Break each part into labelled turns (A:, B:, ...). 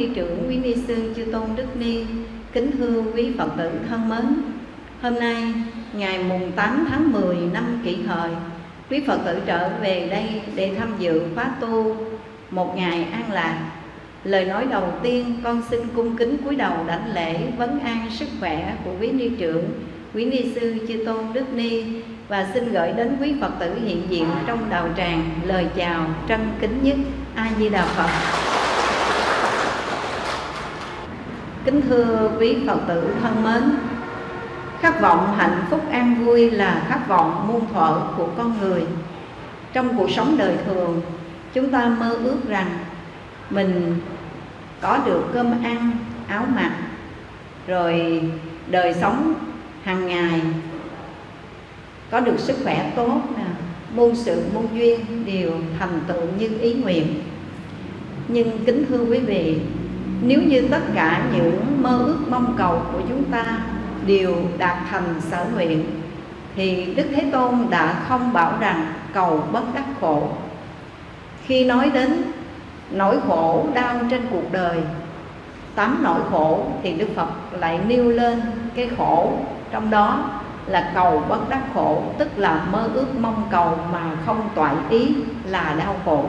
A: ni trưởng, quý ni sư chư tôn đức ni, kính thưa quý Phật tử thân mến. Hôm nay ngày mùng 8 tháng 10 năm Kỷ Hợi, quý Phật tử trở về đây để tham dự khóa tu một ngày an lạc. Lời nói đầu tiên con xin cung kính cúi đầu đảnh lễ vấn an sức khỏe của quý ni trưởng quý ni sư chư tôn đức ni và xin gửi đến quý phật tử hiện diện trong đạo tràng lời chào trân kính nhất a di đà phật kính thưa quý phật tử thân mến. Khát vọng hạnh phúc an vui là khát vọng muôn thuở của con người. Trong cuộc sống đời thường, chúng ta mơ ước rằng mình có được cơm ăn, áo mặc, rồi đời sống hàng ngày có được sức khỏe tốt nè, muôn sự muôn duyên đều thành tựu như ý nguyện. Nhưng kính thưa quý vị nếu như tất cả những mơ ước mong cầu của chúng ta đều đạt thành sở nguyện, thì Đức Thế Tôn đã không bảo rằng cầu bất đắc khổ. Khi nói đến nỗi khổ đau trên cuộc đời, tám nỗi khổ thì Đức Phật lại nêu lên cái khổ. Trong đó là cầu bất đắc khổ, tức là mơ ước mong cầu mà không toại ý là đau khổ.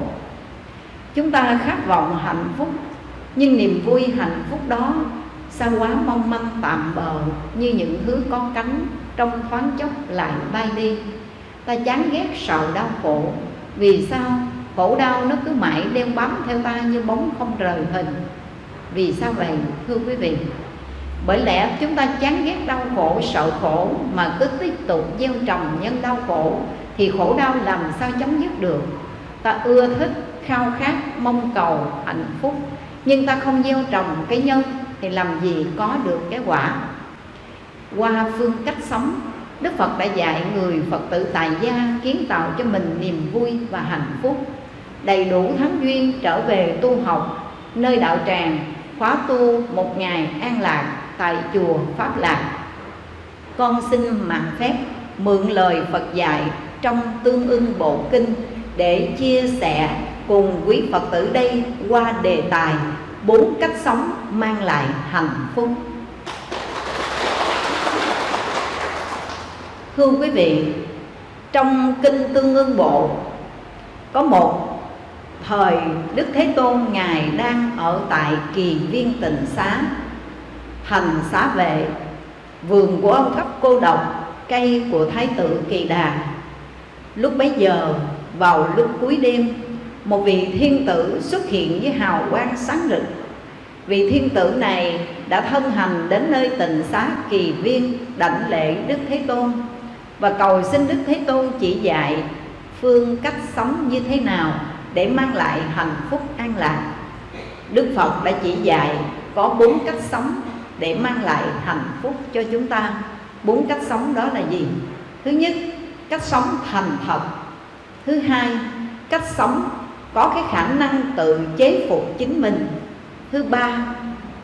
A: Chúng ta khát vọng hạnh phúc nhưng niềm vui hạnh phúc đó sao quá mong manh tạm bờ như những thứ có cánh trong thoáng chốc lại bay đi. Ta chán ghét sợ đau khổ. Vì sao? Khổ đau nó cứ mãi đeo bám theo ta như bóng không rời hình. Vì sao vậy, thưa quý vị? Bởi lẽ chúng ta chán ghét đau khổ, sợ khổ mà cứ tiếp tục gieo trồng nhân đau khổ thì khổ đau làm sao chấm dứt được? Ta ưa thích khao khát, mong cầu, hạnh phúc nhưng ta không gieo trồng cái nhân thì làm gì có được cái quả qua phương cách sống, Đức Phật đã dạy người Phật tử tại gia kiến tạo cho mình niềm vui và hạnh phúc đầy đủ thắng duyên trở về tu học, nơi đạo tràng, khóa tu một ngày an lạc tại chùa Pháp Lạc. Con xin mạng phép mượn lời Phật dạy trong tương ưng bộ kinh để chia sẻ cùng quý Phật tử đây qua đề tài bốn cách sống mang lại hạnh phúc. Thưa quý vị, trong kinh Tương ưng bộ có một thời Đức Thế Tôn Ngài đang ở tại kỳ viên tịnh xá thành xá vệ vườn của ông cấp cô độc cây của thái tử kỳ đà lúc bấy giờ vào lúc cuối đêm một vị thiên tử xuất hiện với hào quang sáng rực. Vị thiên tử này đã thân hành đến nơi tịnh xá kỳ viên đảnh lễ đức thế tôn và cầu xin đức thế tôn chỉ dạy phương cách sống như thế nào để mang lại hạnh phúc an lạc. Đức phật đã chỉ dạy có bốn cách sống để mang lại hạnh phúc cho chúng ta. Bốn cách sống đó là gì? Thứ nhất, cách sống thành thật. Thứ hai, cách sống có cái khả năng tự chế phục chính mình. Thứ ba,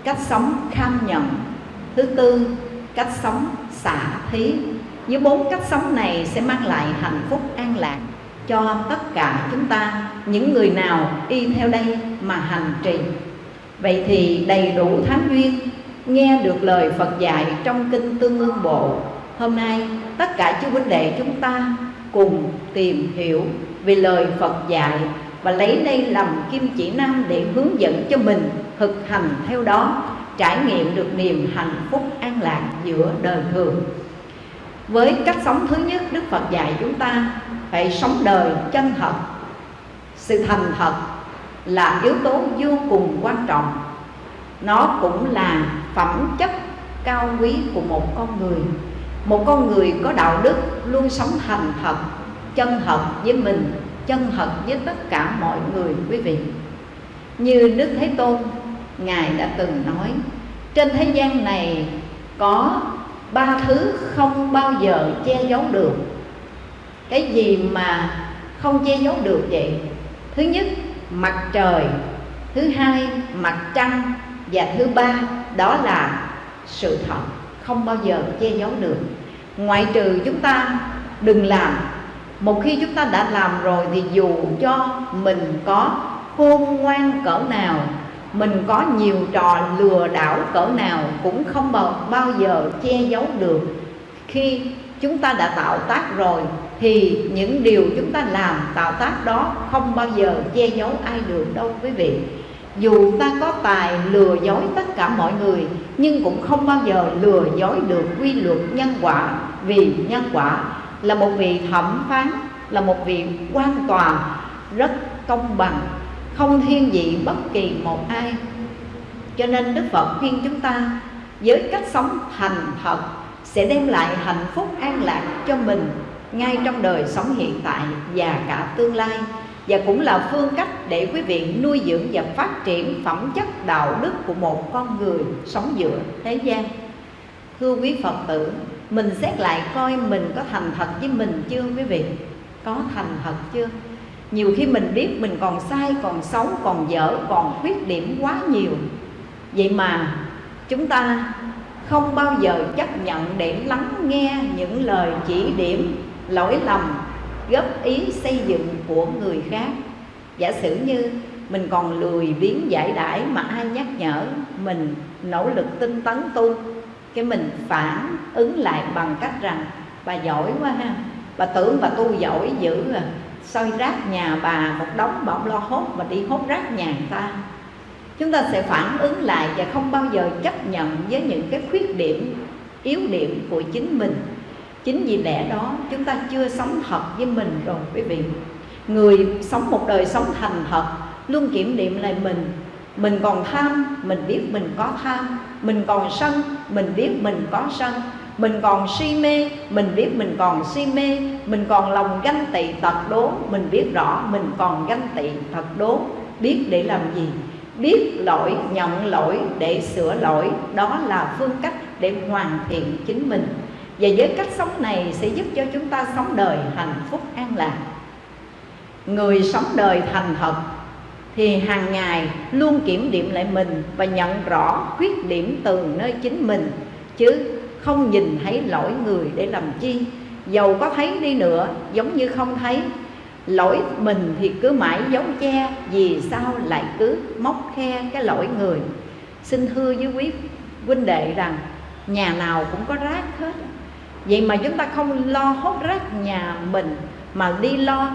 A: cách sống kham nhận thứ tư, cách sống xả thí. Những bốn cách sống này sẽ mang lại hạnh phúc an lạc cho tất cả chúng ta, những người nào y theo đây mà hành trì. Vậy thì đầy đủ thánh duyên, nghe được lời Phật dạy trong kinh Tương Ương Bộ, Hôm nay tất cả chú huynh đệ chúng ta cùng tìm hiểu về lời Phật dạy và lấy đây làm kim chỉ nam để hướng dẫn cho mình thực hành theo đó, Trải nghiệm được niềm hạnh phúc an lạc giữa đời thường. Với cách sống thứ nhất, Đức Phật dạy chúng ta phải sống đời chân thật. Sự thành thật là yếu tố vô cùng quan trọng. Nó cũng là phẩm chất cao quý của một con người. Một con người có đạo đức luôn sống thành thật, chân thật với mình chân thật với tất cả mọi người, quý vị. Như đức thế tôn, ngài đã từng nói, trên thế gian này có ba thứ không bao giờ che giấu được. Cái gì mà không che giấu được vậy? Thứ nhất, mặt trời, thứ hai, mặt trăng, và thứ ba, đó là sự thật không bao giờ che giấu được. Ngoại trừ chúng ta đừng làm một khi chúng ta đã làm rồi thì dù cho mình có khôn ngoan cỡ nào mình có nhiều trò lừa đảo cỡ nào cũng không bao, bao giờ che giấu được. Khi chúng ta đã tạo tác rồi thì những điều chúng ta làm tạo tác đó không bao giờ che giấu ai được đâu quý vị. Dù ta có tài lừa dối tất cả mọi người nhưng cũng không bao giờ lừa dối được quy luật nhân quả vì nhân quả là một vị thẩm phán, là một vị quan toàn rất công bằng, không thiên vị bất kỳ một ai. Cho nên đức phật khuyên chúng ta, với cách sống thành thật, sẽ đem lại hạnh phúc an lạc cho mình ngay trong đời sống hiện tại và cả tương lai. Và cũng là phương cách để quý vị nuôi dưỡng và phát triển phẩm chất đạo đức của một con người sống giữa thế gian. Thưa quý phật tử mình xét lại coi mình có thành thật với mình chưa, quý vị? Có thành thật chưa? Nhiều khi mình biết mình còn sai, còn xấu, còn dở, còn khuyết điểm quá nhiều. Vậy mà chúng ta không bao giờ chấp nhận để lắng nghe những lời chỉ điểm, lỗi lầm, góp ý xây dựng của người khác. Giả sử như mình còn lười biếng giải đãi mà ai nhắc nhở mình nỗ lực tinh tấn tu cái mình phản ứng lại bằng cách rằng, bà giỏi quá ha, bà tưởng bà tu giỏi dữ à soi rác nhà bà một đống bà lo hốt mà đi hốt rác nhà người ta. Chúng ta sẽ phản ứng lại và không bao giờ chấp nhận với những cái khuyết điểm, yếu điểm của chính mình. Chính vì lẽ đó, chúng ta chưa sống thật với mình rồi, quý vị. Người sống một đời sống thành thật, luôn kiểm điểm lại mình. Mình còn tham, mình biết mình có tham mình còn sân, mình biết mình có sân. Mình còn si mê, mình biết mình còn si mê. Mình còn lòng ganh tị tật đố, mình biết rõ mình còn ganh tị tật đố. Biết để làm gì? Biết lỗi, nhận lỗi để sửa lỗi. Đó là phương cách để hoàn thiện chính mình. Và với cách sống này sẽ giúp cho chúng ta sống đời hạnh phúc an lạc. Người sống đời thành thật thì hàng ngày luôn kiểm điểm lại mình và nhận rõ khuyết điểm từ nơi chính mình, chứ không nhìn thấy lỗi người để làm chi. Dầu có thấy đi nữa, giống như không thấy. Lỗi mình thì cứ mãi giấu che, vì sao lại cứ móc khe cái lỗi người? Xin thưa với quý huynh đệ rằng, nhà nào cũng có rác hết. Vậy mà chúng ta không lo hốt rác nhà mình, mà đi lo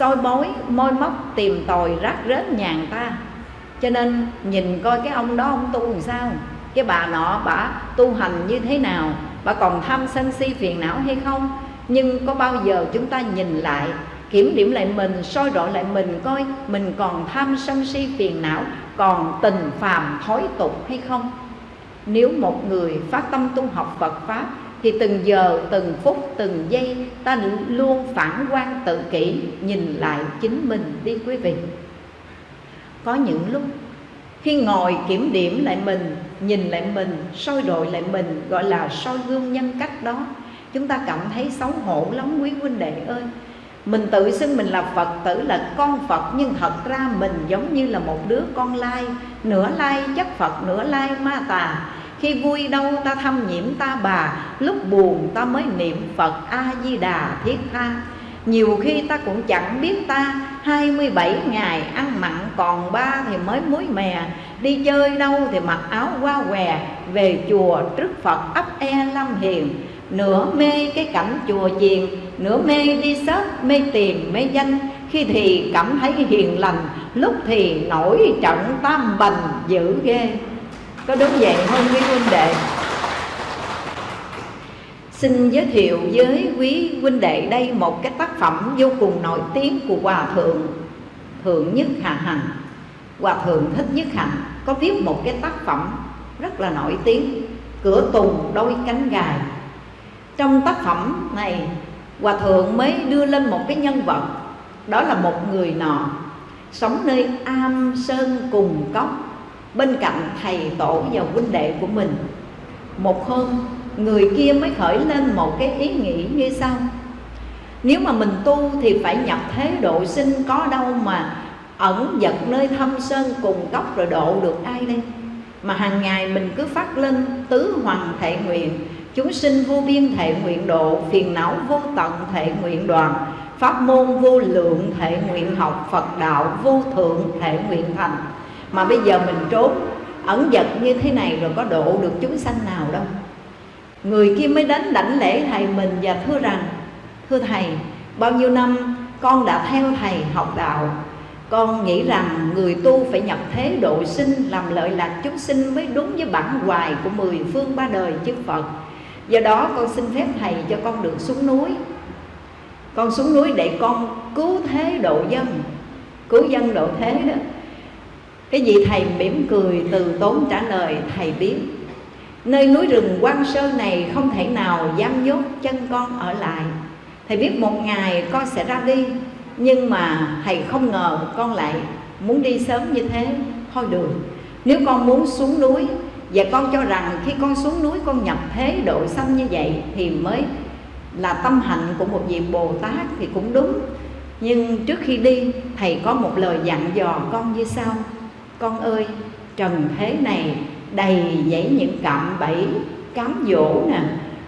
A: soi bói môi móc, tìm tòi rác rết nhà người ta. Cho nên nhìn coi cái ông đó ông tu làm sao? Cái bà nọ bà tu hành như thế nào? Bà còn tham sân si phiền não hay không? Nhưng có bao giờ chúng ta nhìn lại, kiểm điểm lại mình, soi rõ lại mình coi mình còn tham sân si phiền não, còn tình phàm thói tục hay không? Nếu một người phát tâm tu học Phật pháp thì từng giờ, từng phút, từng giây, ta luôn phản quan tự kỷ, nhìn lại chính mình đi quý vị. Có những lúc, khi ngồi kiểm điểm lại mình, nhìn lại mình, soi đội lại mình, gọi là soi gương nhân cách đó, chúng ta cảm thấy xấu hổ lắm quý huynh đệ ơi. Mình tự xưng mình là phật tử là con phật, nhưng thật ra mình giống như là một đứa con lai, nửa lai chất phật, nửa lai ma tà khi vui đâu ta thâm nhiễm ta bà, lúc buồn ta mới niệm phật a di đà thiết tha. Nhiều khi ta cũng chẳng biết ta 27 ngày ăn mặn còn ba thì mới muối mè. Đi chơi đâu thì mặc áo qua què, Về chùa trước Phật ấp e lâm hiền. Nửa mê cái cảnh chùa chiền, Nửa mê đi sớt mê tiền, mê danh. Khi thì cảm thấy hiền lành, Lúc thì nổi trận tam bành dữ ghê. Có đúng vậy không, quý huynh đệ? Xin giới thiệu với quý huynh đệ đây một cái tác phẩm vô cùng nổi tiếng của Hòa Thượng Thượng Nhất Hà Hằng. Hòa Thượng Thích Nhất hằng có viết một cái tác phẩm rất là nổi tiếng, Cửa tùng đôi cánh gài. Trong tác phẩm này, Hòa Thượng mới đưa lên một cái nhân vật, Đó là một người nọ, Sống nơi am sơn cùng cốc. Bên cạnh thầy tổ và huynh đệ của mình. Một hôm, người kia mới khởi lên một cái ý nghĩ như sau. Nếu mà mình tu thì phải nhập thế độ sinh có đâu mà ẩn giật nơi thâm sơn cùng cốc rồi độ được ai đây? Mà hàng ngày mình cứ phát lên tứ hoàng thệ nguyện, Chúng sinh vô biên thể nguyện độ, Phiền não vô tận thể nguyện đoàn, Pháp môn vô lượng thể nguyện học Phật đạo vô thượng thể nguyện thành. Mà bây giờ mình trốn ẩn dật như thế này rồi có độ được chúng sanh nào đâu. Người kia mới đến đảnh lễ thầy mình và thưa rằng Thưa thầy, bao nhiêu năm con đã theo thầy học đạo? Con nghĩ rằng người tu phải nhập thế độ sinh Làm lợi lạc chúng sinh mới đúng với bản hoài của mười phương ba đời chư Phật. Do đó con xin phép thầy cho con được xuống núi. Con xuống núi để con cứu thế độ dân. Cứu dân độ thế đó. Cái vị thầy mỉm cười, từ tốn trả lời, thầy biết. Nơi núi rừng quan sơ này không thể nào dám nhốt chân con ở lại. Thầy biết một ngày con sẽ ra đi, Nhưng mà thầy không ngờ con lại muốn đi sớm như thế. Thôi được, Nếu con muốn xuống núi, Và con cho rằng khi con xuống núi con nhập thế độ sanh như vậy Thì mới là tâm hạnh của một vị Bồ Tát thì cũng đúng. Nhưng trước khi đi, Thầy có một lời dặn dò con như sau. Con ơi, trần thế này đầy dẫy những cạm bẫy, cám dỗ nè.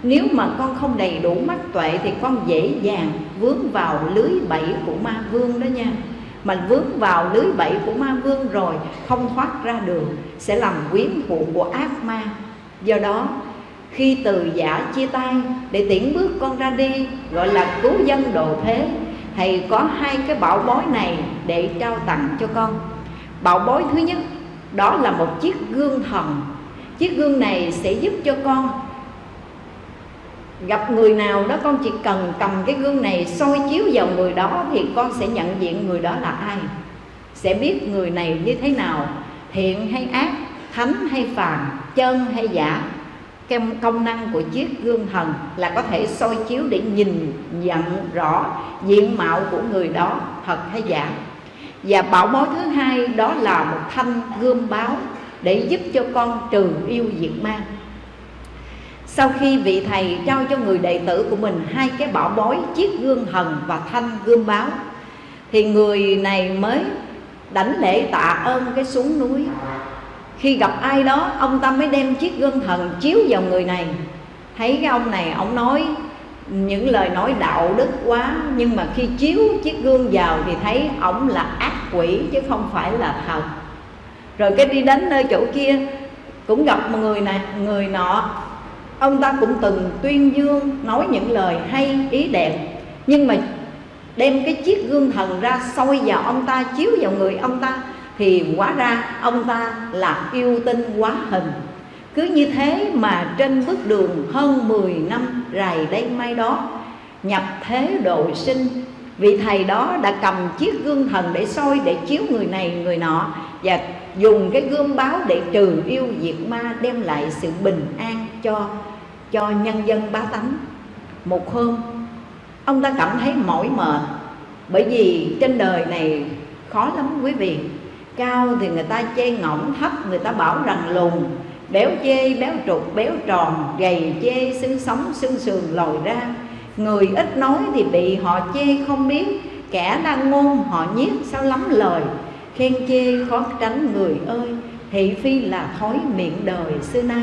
A: Nếu mà con không đầy đủ mắt tuệ thì con dễ dàng vướng vào lưới bẫy của ma vương đó nha. Mà vướng vào lưới bẫy của ma vương rồi không thoát ra được, sẽ làm quyến thuộc của ác ma. Do đó, khi từ giả chia tay để tiễn bước con ra đi, gọi là cứu dân độ thế, thầy có hai cái bảo bối này để trao tặng cho con bảo bối thứ nhất, đó là một chiếc gương thần. Chiếc gương này sẽ giúp cho con gặp người nào đó, con chỉ cần cầm cái gương này soi chiếu vào người đó thì con sẽ nhận diện người đó là ai. Sẽ biết người này như thế nào, thiện hay ác, thánh hay phàm, chân hay giả. Cái công năng của chiếc gương thần là có thể soi chiếu để nhìn, nhận rõ diện mạo của người đó, thật hay giả và bảo bối thứ hai đó là một thanh gươm báo để giúp cho con trừ yêu diệt ma. Sau khi vị thầy trao cho người đệ tử của mình hai cái bảo bối, chiếc gương thần và thanh gươm báo, thì người này mới đảnh lễ tạ ơn cái xuống núi. Khi gặp ai đó, ông ta mới đem chiếc gương thần chiếu vào người này. Thấy cái ông này, ông nói những lời nói đạo đức quá, nhưng mà khi chiếu chiếc gương vào thì thấy ổng là ác quỷ, chứ không phải là thần rồi cái đi đến nơi chỗ kia, cũng gặp một người này, người nọ. Ông ta cũng từng tuyên dương, nói những lời hay, ý đẹp. Nhưng mà đem cái chiếc gương thần ra soi vào ông ta, chiếu vào người ông ta, thì hóa ra ông ta là yêu tinh quá hình cứ như thế mà trên bước đường hơn 10 năm rày đây mai đó, nhập thế độ sinh. Vị thầy đó đã cầm chiếc gương thần để soi để chiếu người này, người nọ, và dùng cái gương báo để trừ yêu diệt ma, đem lại sự bình an cho cho nhân dân bá tánh. Một hôm, ông ta cảm thấy mỏi mệt, bởi vì trên đời này khó lắm quý vị. Cao thì người ta chê ngỗng thấp, người ta bảo rằng lùn béo chê, béo trục béo tròn, gầy chê xương sống xương sườn lồi ra. Người ít nói thì bị họ chê không biết. Kẻ đang ngôn họ nhiếc sao lắm lời? Khen chê khó tránh người ơi, thị phi là thói miệng đời xưa nay.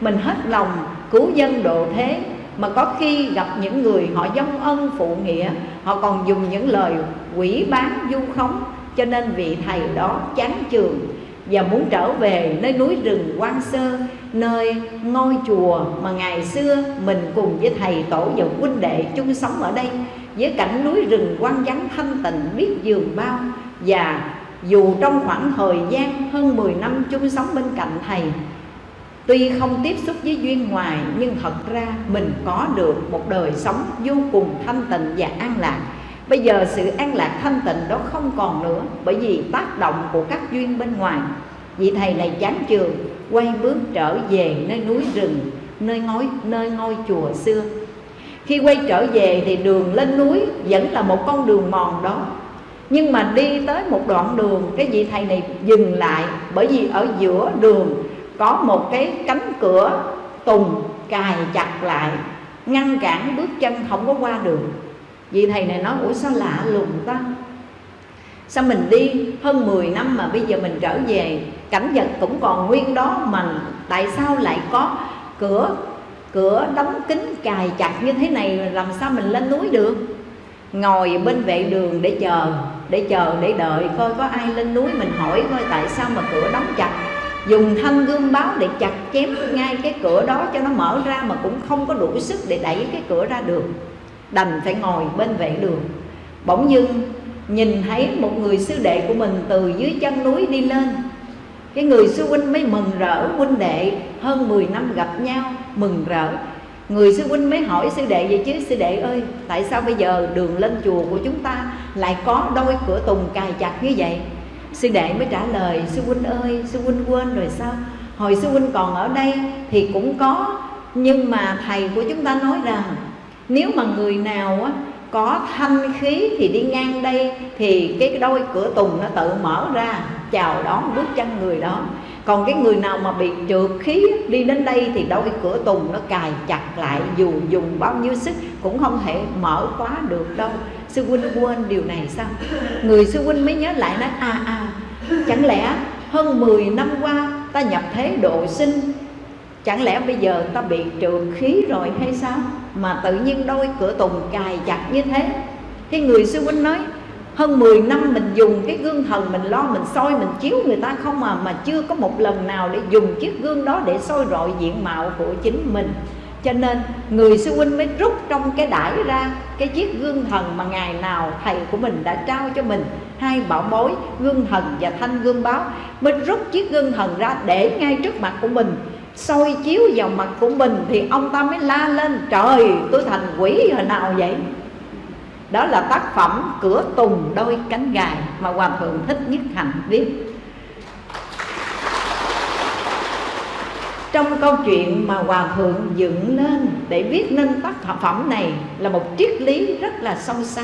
A: Mình hết lòng cứu dân độ thế, mà có khi gặp những người họ dông ân phụ nghĩa, họ còn dùng những lời quỷ bán du khống, cho nên vị thầy đó chán trường và muốn trở về nơi núi rừng quan sơ, nơi ngôi chùa mà ngày xưa mình cùng với thầy tổ và huynh đệ chung sống ở đây. Với cảnh núi rừng quan vắng, thanh tịnh, biết dường bao. Và dù trong khoảng thời gian hơn 10 năm chung sống bên cạnh thầy, Tuy không tiếp xúc với duyên ngoài, Nhưng thật ra mình có được một đời sống vô cùng thanh tịnh và an lạc. Bây giờ sự an lạc thanh tịnh đó không còn nữa Bởi vì tác động của các duyên bên ngoài. Vị thầy này chán trường Quay bước trở về nơi núi rừng Nơi ngôi, nơi ngôi chùa xưa. Khi quay trở về thì đường lên núi Vẫn là một con đường mòn đó. Nhưng mà đi tới một đoạn đường Cái vị thầy này dừng lại Bởi vì ở giữa đường Có một cái cánh cửa tùng cài chặt lại Ngăn cản bước chân không có qua đường vì thầy này nói, Ủa, sao lạ lùng ta? Sao mình đi hơn 10 năm mà bây giờ mình trở về, Cảnh vật cũng còn nguyên đó Mà tại sao lại có cửa cửa đóng kín cài chặt như thế này làm sao mình lên núi được? Ngồi bên vệ đường để chờ để chờ, để đợi coi có ai lên núi mình hỏi coi tại sao mà cửa đóng chặt. Dùng thanh gương báo để chặt chém ngay cái cửa đó cho nó mở ra mà cũng không có đủ sức để đẩy cái cửa ra được đành phải ngồi bên vệ đường. Bỗng dưng, nhìn thấy một người sư đệ của mình từ dưới chân núi đi lên. Cái người sư huynh mới mừng rỡ, huynh đệ hơn 10 năm gặp nhau, mừng rỡ. Người sư huynh mới hỏi sư đệ vậy chứ, sư đệ ơi, tại sao bây giờ đường lên chùa của chúng ta lại có đôi cửa tùng cài chặt như vậy? Sư đệ mới trả lời, sư huynh ơi, sư huynh quên rồi sao? Hồi sư huynh còn ở đây thì cũng có, nhưng mà thầy của chúng ta nói rằng nếu mà người nào á, có thanh khí thì đi ngang đây, thì cái đôi cửa tùng nó tự mở ra, chào đón bước chân người đó. Còn cái người nào mà bị trượt khí đi đến đây thì đôi cửa tùng nó cài chặt lại, dù dùng bao nhiêu sức cũng không thể mở khóa được đâu. Sư huynh quên điều này sao? Người sư huynh mới nhớ lại nói à à chẳng lẽ hơn 10 năm qua ta nhập thế độ sinh chẳng lẽ bây giờ ta bị trừ khí rồi hay sao? Mà tự nhiên đôi cửa tùng cài chặt như thế. Cái người sư huynh nói, hơn 10 năm mình dùng cái gương thần mình lo, mình soi, mình chiếu người ta không mà mà chưa có một lần nào để dùng chiếc gương đó để soi rọi diện mạo của chính mình. Cho nên người sư huynh mới rút trong cái đải ra cái chiếc gương thần mà ngày nào thầy của mình đã trao cho mình. Hai bảo bối, gương thần và thanh gương báo. Mới rút chiếc gương thần ra để ngay trước mặt của mình soi chiếu vào mặt của mình thì ông ta mới la lên, trời, tôi thành quỷ hồi nào vậy? Đó là tác phẩm cửa tùng đôi cánh gài mà hòa thượng thích nhất hạnh viết. Trong câu chuyện mà hòa thượng dựng lên để viết nên tác phẩm này là một triết lý rất là sâu xa.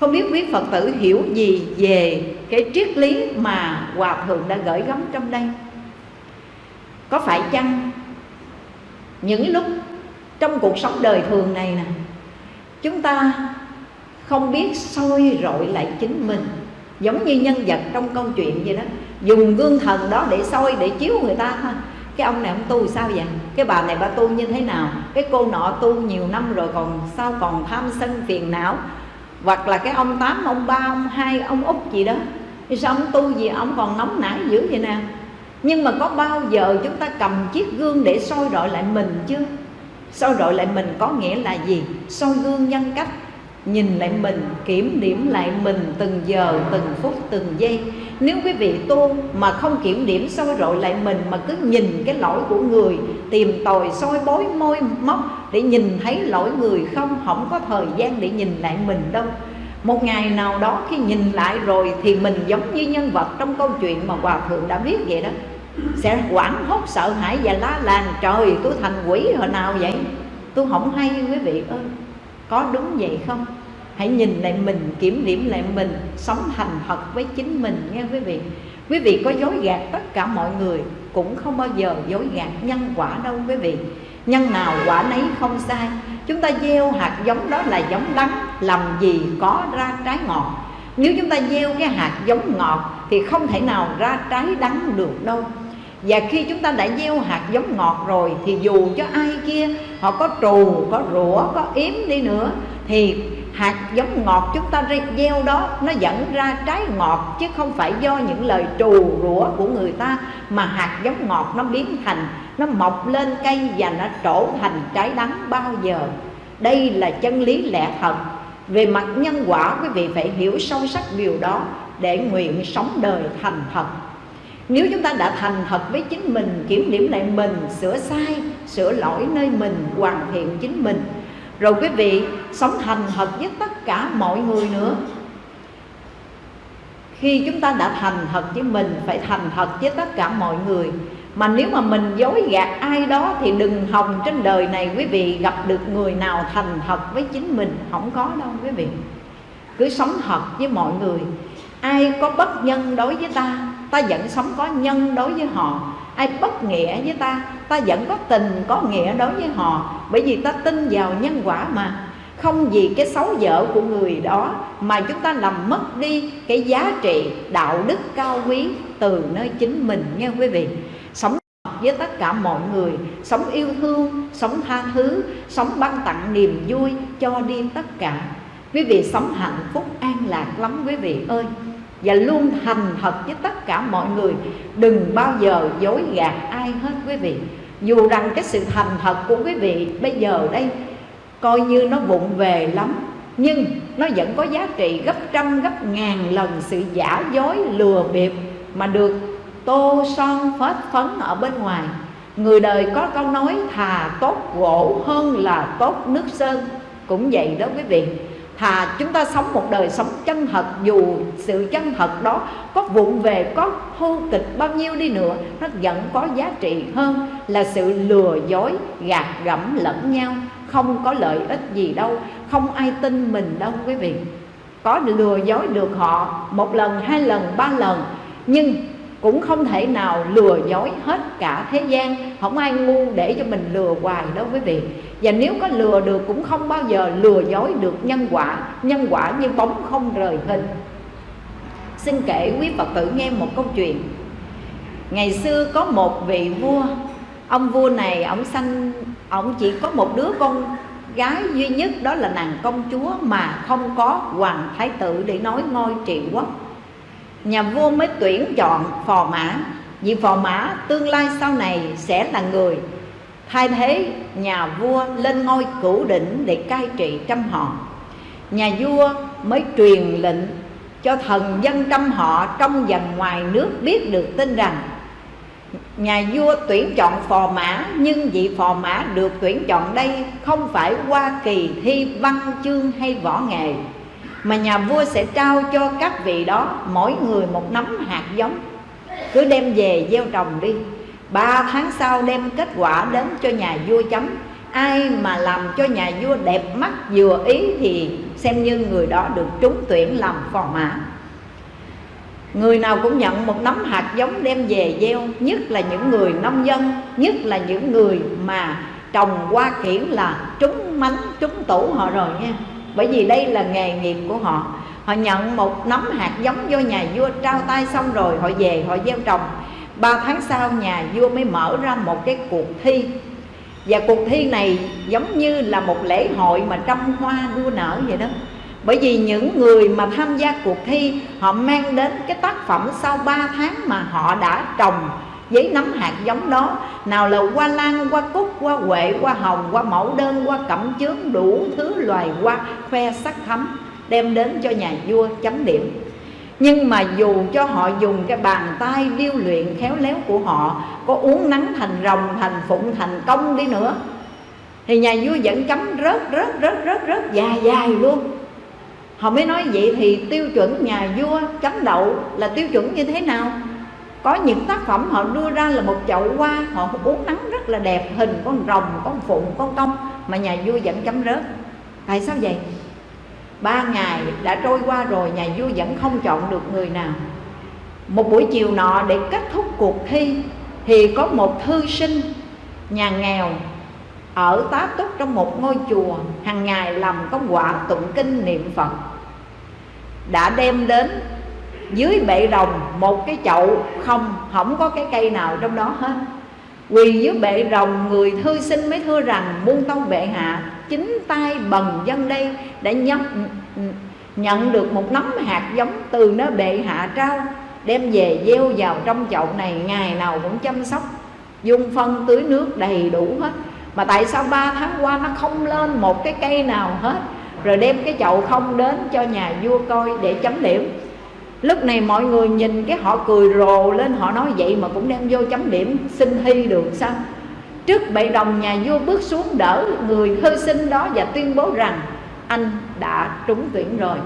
A: Không biết quý phật tử hiểu gì về cái triết lý mà hòa thượng đã gửi gắm trong đây? Có phải chăng những lúc trong cuộc sống đời thường này nè, chúng ta không biết soi rọi lại chính mình? Giống như nhân vật trong câu chuyện vậy đó, dùng gương thần đó để soi, để chiếu người ta thôi cái ông này ông tu sao vậy? Cái bà này bà tu như thế nào? Cái cô nọ tu nhiều năm rồi còn sao còn tham sân phiền não? Hoặc là cái ông tám, ông ba, ông hai, ông út gì đó. Thì sao ông tu gì, ông còn nóng nảy dữ vậy nè? Nhưng mà có bao giờ chúng ta cầm chiếc gương để soi rọi lại mình chưa? Soi rọi lại mình có nghĩa là gì? Soi gương nhân cách, nhìn lại mình, kiểm điểm lại mình từng giờ, từng phút, từng giây. Nếu quý vị tu mà không kiểm điểm, soi rọi lại mình mà cứ nhìn cái lỗi của người, tìm tòi soi bối môi móc để nhìn thấy lỗi người không không có thời gian để nhìn lại mình đâu. Một ngày nào đó khi nhìn lại rồi thì mình giống như nhân vật trong câu chuyện mà hòa thượng đã viết vậy đó sẽ quảng hốt, sợ hãi và lá làng trời, tôi thành quỷ hồi nào vậy? Tôi không hay, quý vị ơi. Có đúng vậy không? Hãy nhìn lại mình, kiểm điểm lại mình, sống thành thật với chính mình nghe quý vị. Quý vị có dối gạt tất cả mọi người, cũng không bao giờ dối gạt nhân quả đâu, quý vị. Nhân nào quả nấy không sai. Chúng ta gieo hạt giống đó là giống đắng, làm gì có ra trái ngọt. Nếu chúng ta gieo cái hạt giống ngọt, thì không thể nào ra trái đắng được đâu và khi chúng ta đã gieo hạt giống ngọt rồi, thì dù cho ai kia họ có trù, có rủa, có yếm đi nữa, thì hạt giống ngọt chúng ta gieo đó, nó dẫn ra trái ngọt, chứ không phải do những lời trù, rủa của người ta, mà hạt giống ngọt nó biến thành, nó mọc lên cây và nó trổ thành trái đắng bao giờ. Đây là chân lý lẽ thật. Về mặt nhân quả, quý vị phải hiểu sâu sắc điều đó để nguyện sống đời thành thật nếu chúng ta đã thành thật với chính mình, kiểm điểm lại mình, sửa sai, sửa lỗi nơi mình, hoàn thiện chính mình, rồi quý vị sống thành thật với tất cả mọi người nữa. Khi chúng ta đã thành thật với mình, phải thành thật với tất cả mọi người. Mà nếu mà mình dối gạt ai đó thì đừng hòng trên đời này quý vị gặp được người nào thành thật với chính mình. Không có đâu quý vị. Cứ sống thật với mọi người. Ai có bất nhân đối với ta ta vẫn sống có nhân đối với họ. Ai bất nghĩa với ta ta vẫn có tình, có nghĩa đối với họ. Bởi vì ta tin vào nhân quả mà. Không vì cái xấu dở của người đó mà chúng ta làm mất đi cái giá trị đạo đức cao quý từ nơi chính mình nghe quý vị. Sống với tất cả mọi người, sống yêu thương, sống tha thứ, sống ban tặng niềm vui cho đi tất cả. Quý vị, sống hạnh phúc an lạc lắm quý vị ơi và luôn thành thật với tất cả mọi người. Đừng bao giờ dối gạt ai hết quý vị. Dù rằng cái sự thành thật của quý vị bây giờ đây coi như nó vụng về lắm, nhưng nó vẫn có giá trị gấp trăm, gấp ngàn lần sự giả dối, lừa bịp mà được tô son phết phấn ở bên ngoài. Người đời có câu nói thà tốt gỗ hơn là tốt nước sơn. Cũng vậy đó quý vị thà chúng ta sống một đời sống chân thật, dù sự chân thật đó có vụng về, có hô kịch bao nhiêu đi nữa, nó vẫn có giá trị hơn là sự lừa dối, gạt gẫm lẫn nhau. Không có lợi ích gì đâu, không ai tin mình đâu quý vị. Có lừa dối được họ một lần, hai lần, ba lần, nhưng cũng không thể nào lừa dối hết cả thế gian. Không ai ngu để cho mình lừa hoài đâu quý vị. Và nếu có lừa được cũng không bao giờ lừa dối được nhân quả. Nhân quả như bóng không rời hình. Xin kể quý phật tử nghe một câu chuyện. Ngày xưa có một vị vua, ông vua này, ông sanh, ông chỉ có một đứa con gái duy nhất, đó là nàng công chúa mà không có hoàng thái tử để nói ngôi trị quốc nhà vua mới tuyển chọn phò mã. Vì phò mã tương lai sau này sẽ là người. Thay thế nhà vua lên ngôi cửu đỉnh để cai trị trăm họ. Nhà vua mới truyền lệnh cho thần dân trăm họ trong và ngoài nước biết được tin rằng nhà vua tuyển chọn phò mã, nhưng vị phò mã được tuyển chọn đây không phải qua kỳ thi văn chương hay võ nghệ mà nhà vua sẽ trao cho các vị đó mỗi người một nắm hạt giống. Cứ đem về gieo trồng đi. Ba tháng sau đem kết quả đến cho nhà vua chấm. Ai mà làm cho nhà vua đẹp mắt vừa ý thì xem như người đó được trúng tuyển làm phò mã. Người nào cũng nhận một nắm hạt giống đem về gieo Nhất là những người nông dân Nhất là những người mà trồng hoa kiển là trúng mánh, trúng tủ họ rồi nha. Bởi vì đây là nghề nghiệp của họ. Họ nhận một nắm hạt giống vô nhà vua trao tay xong rồi, Họ về, họ gieo trồng. Ba tháng sau, nhà vua mới mở ra một cái cuộc thi. Và cuộc thi này giống như là một lễ hội mà trăm hoa đua nở vậy đó. Bởi vì những người mà tham gia cuộc thi, họ mang đến cái tác phẩm sau 3 tháng mà họ đã trồng với nấm hạt giống đó. Nào là hoa lan, hoa cúc, hoa huệ, hoa hồng, hoa mẫu đơn, hoa cẩm chướng, đủ thứ loài hoa khoe sắc thắm, đem đến cho nhà vua chấm điểm. Nhưng mà dù cho họ dùng cái bàn tay điêu luyện khéo léo của họ, có uống nắng thành rồng, thành phụng, thành công đi nữa, thì nhà vua vẫn chấm rớt rớt rớt rớt rớt, dài dài luôn. Họ mới nói vậy thì tiêu chuẩn nhà vua chấm đậu là tiêu chuẩn như thế nào? Có những tác phẩm họ đưa ra là một chậu hoa, họ uống nắng rất là đẹp, hình con rồng, con phụng, con công mà nhà vua vẫn chấm rớt. Tại sao vậy? Ba ngày đã trôi qua rồi, nhà vua vẫn không chọn được người nào. Một buổi chiều nọ, để kết thúc cuộc thi, thì có một thư sinh, nhà nghèo, ở tá túc trong một ngôi chùa, hàng ngày làm công quả tụng kinh niệm phật, đã đem đến dưới bệ rồng một cái chậu không không có cái cây nào trong đó hết. Quỳ dưới bệ rồng người thư sinh mới thưa rằng muôn tâu bệ hạ chính tay bần dân đây đã nhận, nhận được một nắm hạt giống từ nơi bệ hạ trao đem về gieo vào trong chậu này ngày nào cũng chăm sóc dung phân tưới nước đầy đủ hết. Mà tại sao ba tháng qua nó không lên một cái cây nào hết rồi đem cái chậu không đến cho nhà vua coi để chấm điểm lúc này mọi người nhìn cái họ cười rồ lên, họ nói vậy mà cũng đem vô chấm điểm xin thi được sao? Trước bệ đồng nhà vua bước xuống đỡ người thư sinh đó và tuyên bố rằng, anh đã trúng tuyển rồi,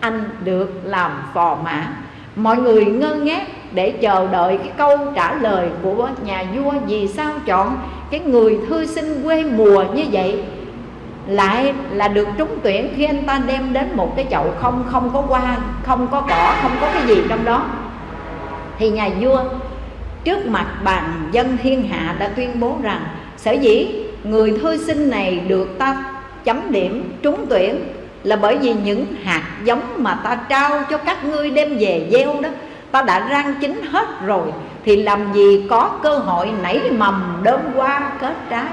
A: anh được làm phò mã. Mọi người ngơ ngác để chờ đợi cái câu trả lời của nhà vua vì sao chọn cái người thư sinh quê mùa như vậy lại là được trúng tuyển khi anh ta đem đến một cái chậu không không có hoa, không có cỏ, không có cái gì trong đó. Thì nhà vua, trước mặt bàn dân thiên hạ đã tuyên bố rằng, sở dĩ người thư sinh này được ta chấm điểm trúng tuyển là bởi vì những hạt giống mà ta trao cho các ngươi đem về gieo đó, ta đã rang chín hết rồi, thì làm gì có cơ hội nảy mầm đơm hoa kết trái?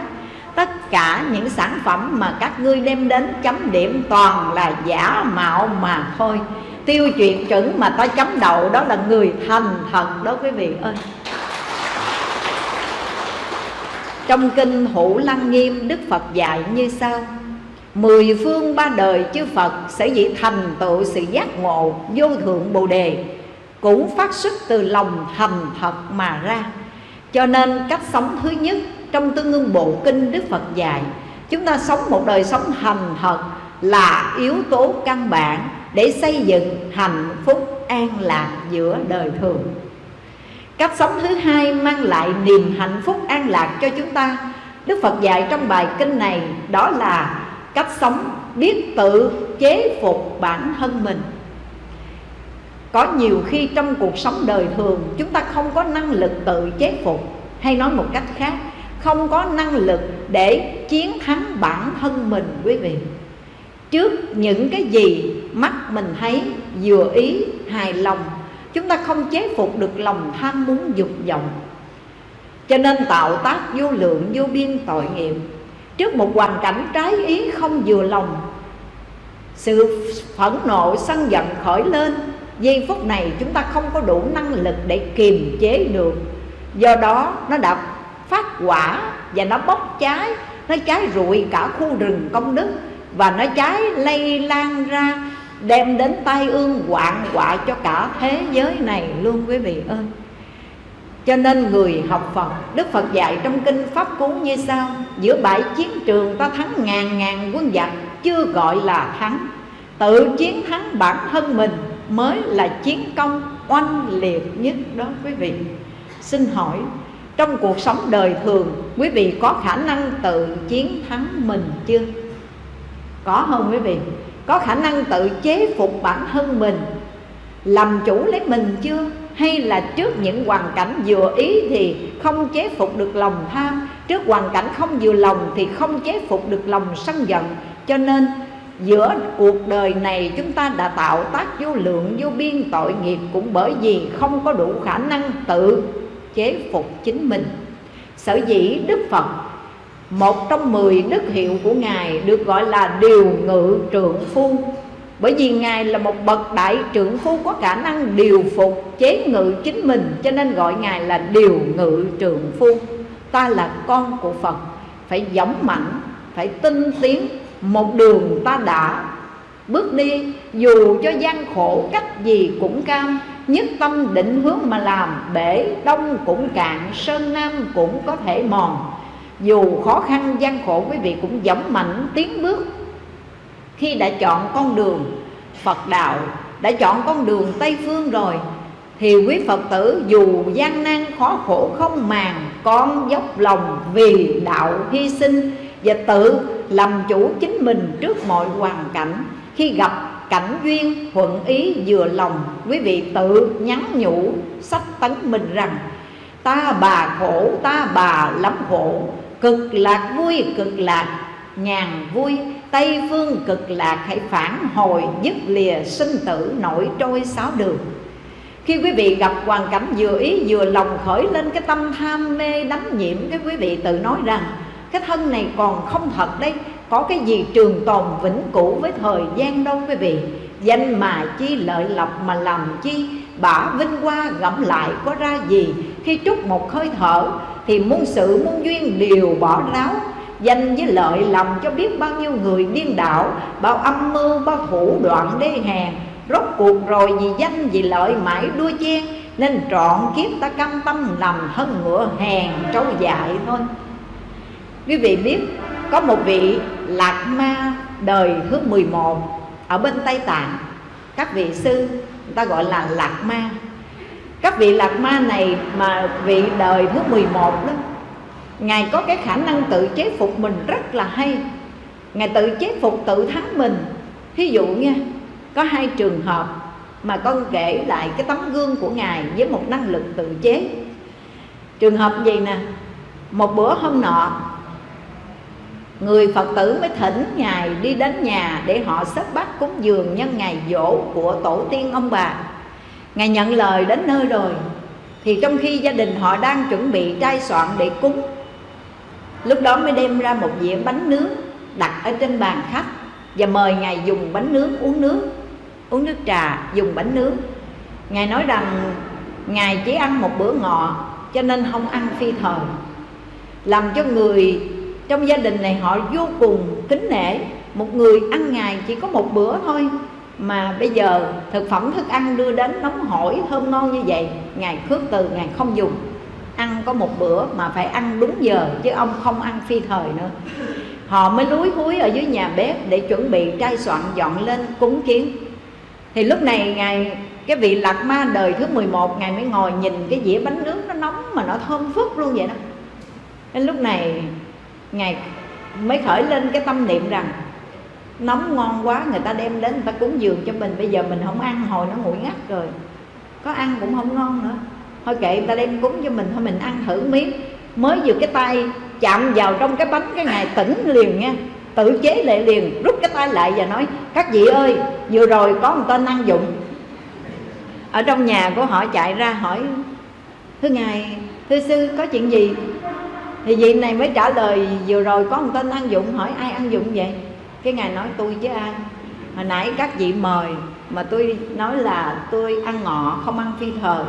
A: Tất cả những sản phẩm mà các ngươi đem đến chấm điểm toàn là giả mạo mà thôi. Tiêu chuyện chuẩn mà ta chấm đầu đó là người thành thần, đó quý vị ơi. Trong kinh hữu lăng nghiêm đức phật dạy như sau. Mười phương ba đời chư phật sẽ dĩ thành tựu sự giác ngộ vô thượng bồ đề cũng phát xuất từ lòng thành thật mà ra. Cho nên cách sống thứ nhất trong tương ưng bộ kinh đức phật dạy, chúng ta sống một đời sống thành thật là yếu tố căn bản để xây dựng hạnh phúc an lạc giữa đời thường. Cách sống thứ hai mang lại niềm hạnh phúc an lạc cho chúng ta. Đức phật dạy trong bài kinh này đó là cách sống biết tự chế phục bản thân mình. Có nhiều khi trong cuộc sống đời thường, chúng ta không có năng lực tự chế phục. Hay nói một cách khác không có năng lực để chiến thắng bản thân mình, quý vị. Trước những cái gì mắt mình thấy, vừa ý, hài lòng, chúng ta không chế phục được lòng tham muốn dục vọng. Cho nên tạo tác vô lượng, vô biên tội nghiệp. Trước một hoàn cảnh trái ý không vừa lòng, sự phẫn nộ, sân giận khởi lên, giây phút này chúng ta không có đủ năng lực để kiềm chế được. Do đó, nó đã phát quả và nó bốc cháy. Nó cháy rụi cả khu rừng công đức và nó cháy lây lan ra, đem đến tai ương hoạn họa cho cả thế giới này luôn, quý vị ơi. Cho nên người học Phật, Đức Phật dạy trong kinh Pháp Cú như sau Giữa bãi chiến trường ta thắng ngàn ngàn quân giặc, Chưa gọi là thắng. Tự chiến thắng bản thân mình Mới là chiến công oanh liệt nhất đó, quý vị. Xin hỏi trong cuộc sống đời thường, Quý vị có khả năng tự chiến thắng mình chưa? Có không quý vị? Có khả năng tự chế phục bản thân mình, Làm chủ lấy mình chưa? Hay là trước những hoàn cảnh vừa ý thì không chế phục được lòng tham, Trước hoàn cảnh không vừa lòng thì không chế phục được lòng sân giận Cho nên, giữa cuộc đời này chúng ta đã tạo tác vô lượng, vô biên tội nghiệp Cũng bởi vì không có đủ khả năng tự chế phục chính mình. Sở dĩ Đức Phật một trong mười đức hiệu của Ngài được gọi là điều ngự trượng phu. Bởi vì Ngài là một bậc đại trưởng phu có khả năng điều phục chế ngự chính mình Cho nên gọi Ngài là điều ngự trượng phu. Ta là con của Phật Phải giống mạnh, phải tinh tiến Một đường ta đã bước đi Dù cho gian khổ cách gì cũng cam. Nhất tâm định hướng mà làm Bể đông cũng cạn, sơn nam cũng có thể mòn. Dù khó khăn gian khổ quý vị cũng dũng mạnh tiến bước. Khi đã chọn con đường Phật đạo đã chọn con đường Tây Phương rồi thì quý Phật tử dù gian nan khó khổ không màng con dốc lòng vì đạo hy sinh và tự làm chủ chính mình trước mọi hoàn cảnh khi gặp cảnh duyên, thuận ý, vừa lòng, quý vị tự nhắn nhủ sách tấn mình rằng, ta bà khổ, ta bà lắm khổ, cực lạc vui, cực lạc nhàn vui, tây phương cực lạc hãy phản hồi dứt lìa sinh tử nổi trôi sáu đường. Khi quý vị gặp hoàn cảnh vừa ý, vừa lòng khởi lên cái tâm tham mê, đắm nhiễm, cái quý vị tự nói rằng, cái thân này còn không thật đây có cái gì trường tồn vĩnh cửu với thời gian đâu quý vị? Danh mà chi lợi lộc mà làm chi? Bả vinh hoa gẫm lại có ra gì? Khi trút một hơi thở thì muôn sự muôn duyên đều bỏ ráo. Danh với lợi làm cho biết bao nhiêu người điên đảo, bao âm mưu bao thủ đoạn đê hèn rốt cuộc rồi vì danh vì lợi mãi đua chen nên trọn kiếp ta cam tâm làm hơn ngựa hèn trâu dại thôi. Quý vị biết có một vị lạc ma đời thứ 11 ở bên Tây Tạng. Các vị sư, người ta gọi là lạc ma. Các vị lạc ma này mà vị đời thứ 11 đó, Ngài có cái khả năng tự chế phục mình rất là hay. Ngài tự chế phục tự thắng mình. Thí dụ nha, Có hai trường hợp mà con kể lại cái tấm gương của Ngài với một năng lực tự chế. Trường hợp gì nè, Một bữa hôm nọ Người Phật tử mới thỉnh Ngài đi đến nhà để họ xếp bát cúng dường nhân ngày dỗ của tổ tiên ông bà. Ngài nhận lời đến nơi rồi, thì trong khi gia đình họ đang chuẩn bị trai soạn để cúng, lúc đó mới đem ra một dĩa bánh nướng đặt ở trên bàn khách và mời ngài dùng bánh nướng uống nước uống nước trà dùng bánh nướng. Ngài nói rằng, ngài chỉ ăn một bữa ngọ, cho nên không ăn phi thời, làm cho người trong gia đình này họ vô cùng kính nể. Một người ăn ngày chỉ có một bữa thôi, mà bây giờ thực phẩm thức ăn đưa đến nóng hổi thơm ngon như vậy ngài khước từ ngài không dùng. Ăn có một bữa mà phải ăn đúng giờ, chứ ông không ăn phi thời nữa. Họ mới lúi húi ở dưới nhà bếp để chuẩn bị trai soạn dọn lên cúng kiến. Thì lúc này ngài cái vị lạc ma đời thứ 11 ngài mới ngồi nhìn cái dĩa bánh nướng nó nóng mà nó thơm phức luôn vậy đó. Đến lúc này ngài mới khởi lên cái tâm niệm rằng nóng ngon quá, người ta đem đến, người ta cúng dường cho mình, bây giờ mình không ăn, hồi nó nguội ngắt rồi. Có ăn cũng không ngon nữa. Thôi kệ, người ta đem cúng cho mình, thôi mình ăn thử miếng. Mới vừa cái tay chạm vào trong cái bánh, cái ngày tỉnh liền nha. Tự chế lệ liền, rút cái tay lại và nói, các vị ơi, vừa rồi có một tên ăn dụng. Ở trong nhà của họ chạy ra hỏi, thưa ngài, thưa sư, có chuyện gì? Thì vị này mới trả lời, vừa rồi có một tên ăn dụng hỏi ai ăn dụng vậy? Cái ngài nói, tôi với ai? Hồi nãy các vị mời mà tôi nói là tôi ăn ngọ, không ăn phi thời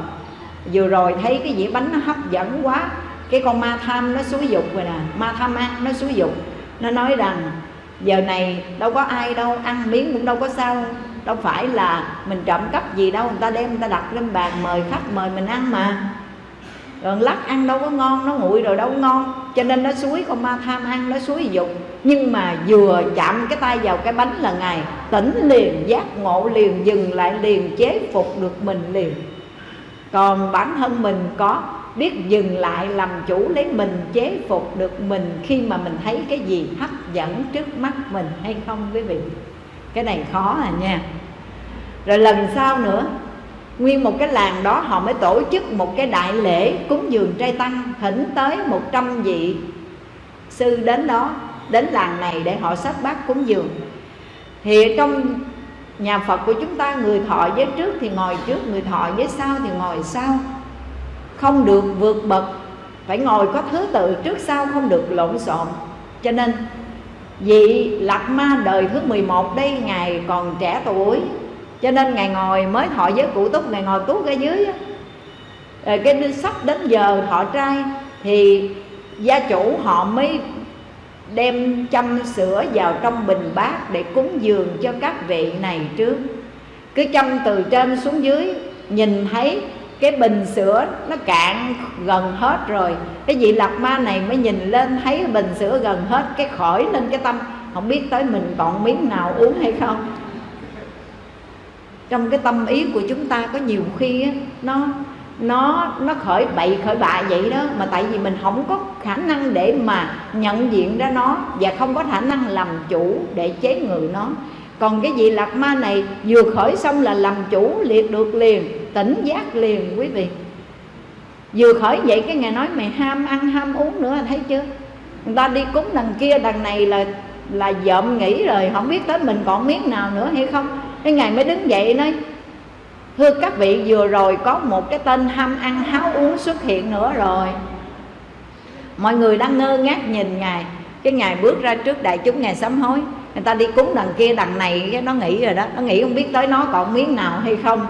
A: vừa rồi thấy cái dĩa bánh nó hấp dẫn quá, cái con ma tham nó xúi dục rồi nè, ma tham ăn nó xúi dục. Nó nói rằng, giờ này đâu có ai đâu, ăn miếng cũng đâu có sao, đâu phải là mình trộm cắp gì đâu, người ta đem, người ta đặt lên bàn mời khách, mời mình ăn mà rồi lắc ăn đâu có ngon, nó nguội rồi đâu có ngon. Cho nên nó suối con ma tham ăn, nó suối dục. Nhưng mà vừa chạm cái tay vào cái bánh là ngài tỉnh liền, giác ngộ liền, dừng lại liền, chế phục được mình liền. Còn bản thân mình có biết dừng lại làm chủ lấy mình, chế phục được mình khi mà mình thấy cái gì hấp dẫn trước mắt mình hay không, quý vị? Cái này khó à nha. Rồi lần sau nữa nguyên một cái làng đó họ mới tổ chức một cái đại lễ cúng dường trai tăng thỉnh tới 100 vị sư đến đó, đến làng này để họ sát bát cúng dường. Thì trong nhà Phật của chúng ta, người thọ với trước thì ngồi trước, người thọ với sau thì ngồi sau. Không được vượt bậc, phải ngồi có thứ tự trước sau, không được lộn xộn. Cho nên, vị lạc ma đời thứ 11 đây, ngài còn trẻ tuổi cho nên ngài ngồi mới thọ giới cụ túc, ngài ngồi tuốt ở dưới rồi ờ, cái sắp đến giờ thọ trai thì gia chủ họ mới đem chăm sữa vào trong bình bát để cúng dường cho các vị này trước. Cứ chăm từ trên xuống dưới, nhìn thấy cái bình sữa nó cạn gần hết rồi, cái vị lạc ma này mới nhìn lên thấy bình sữa gần hết, cái khỏi lên cái tâm, không biết tới mình còn miếng nào uống hay không trong cái tâm ý của chúng ta có nhiều khi á, nó nó nó khởi bậy khởi bạ vậy đó mà tại vì mình không có khả năng để mà nhận diện ra nó và không có khả năng làm chủ để chế ngự nó. Còn cái vị lạc ma này vừa khởi xong là làm chủ liệt được liền tỉnh giác liền quý vị. Vừa khởi vậy cái ngày nói mày ham ăn ham uống nữa thấy chưa? Người ta đi cúng đằng kia đằng này là là dợm nghĩ rồi không biết tới mình còn miếng nào nữa hay không? Cái ngày mới đứng dậy nói, thưa các vị, vừa rồi có một cái tên ham ăn, háo uống xuất hiện nữa rồi. Mọi người đang ngơ ngác nhìn ngài. Cái ngài bước ra trước đại chúng, ngài sám hối. Người ta đi cúng đằng kia, đằng này, cái nó nghĩ rồi đó. Nó nghĩ không biết tới nó còn miếng nào hay không.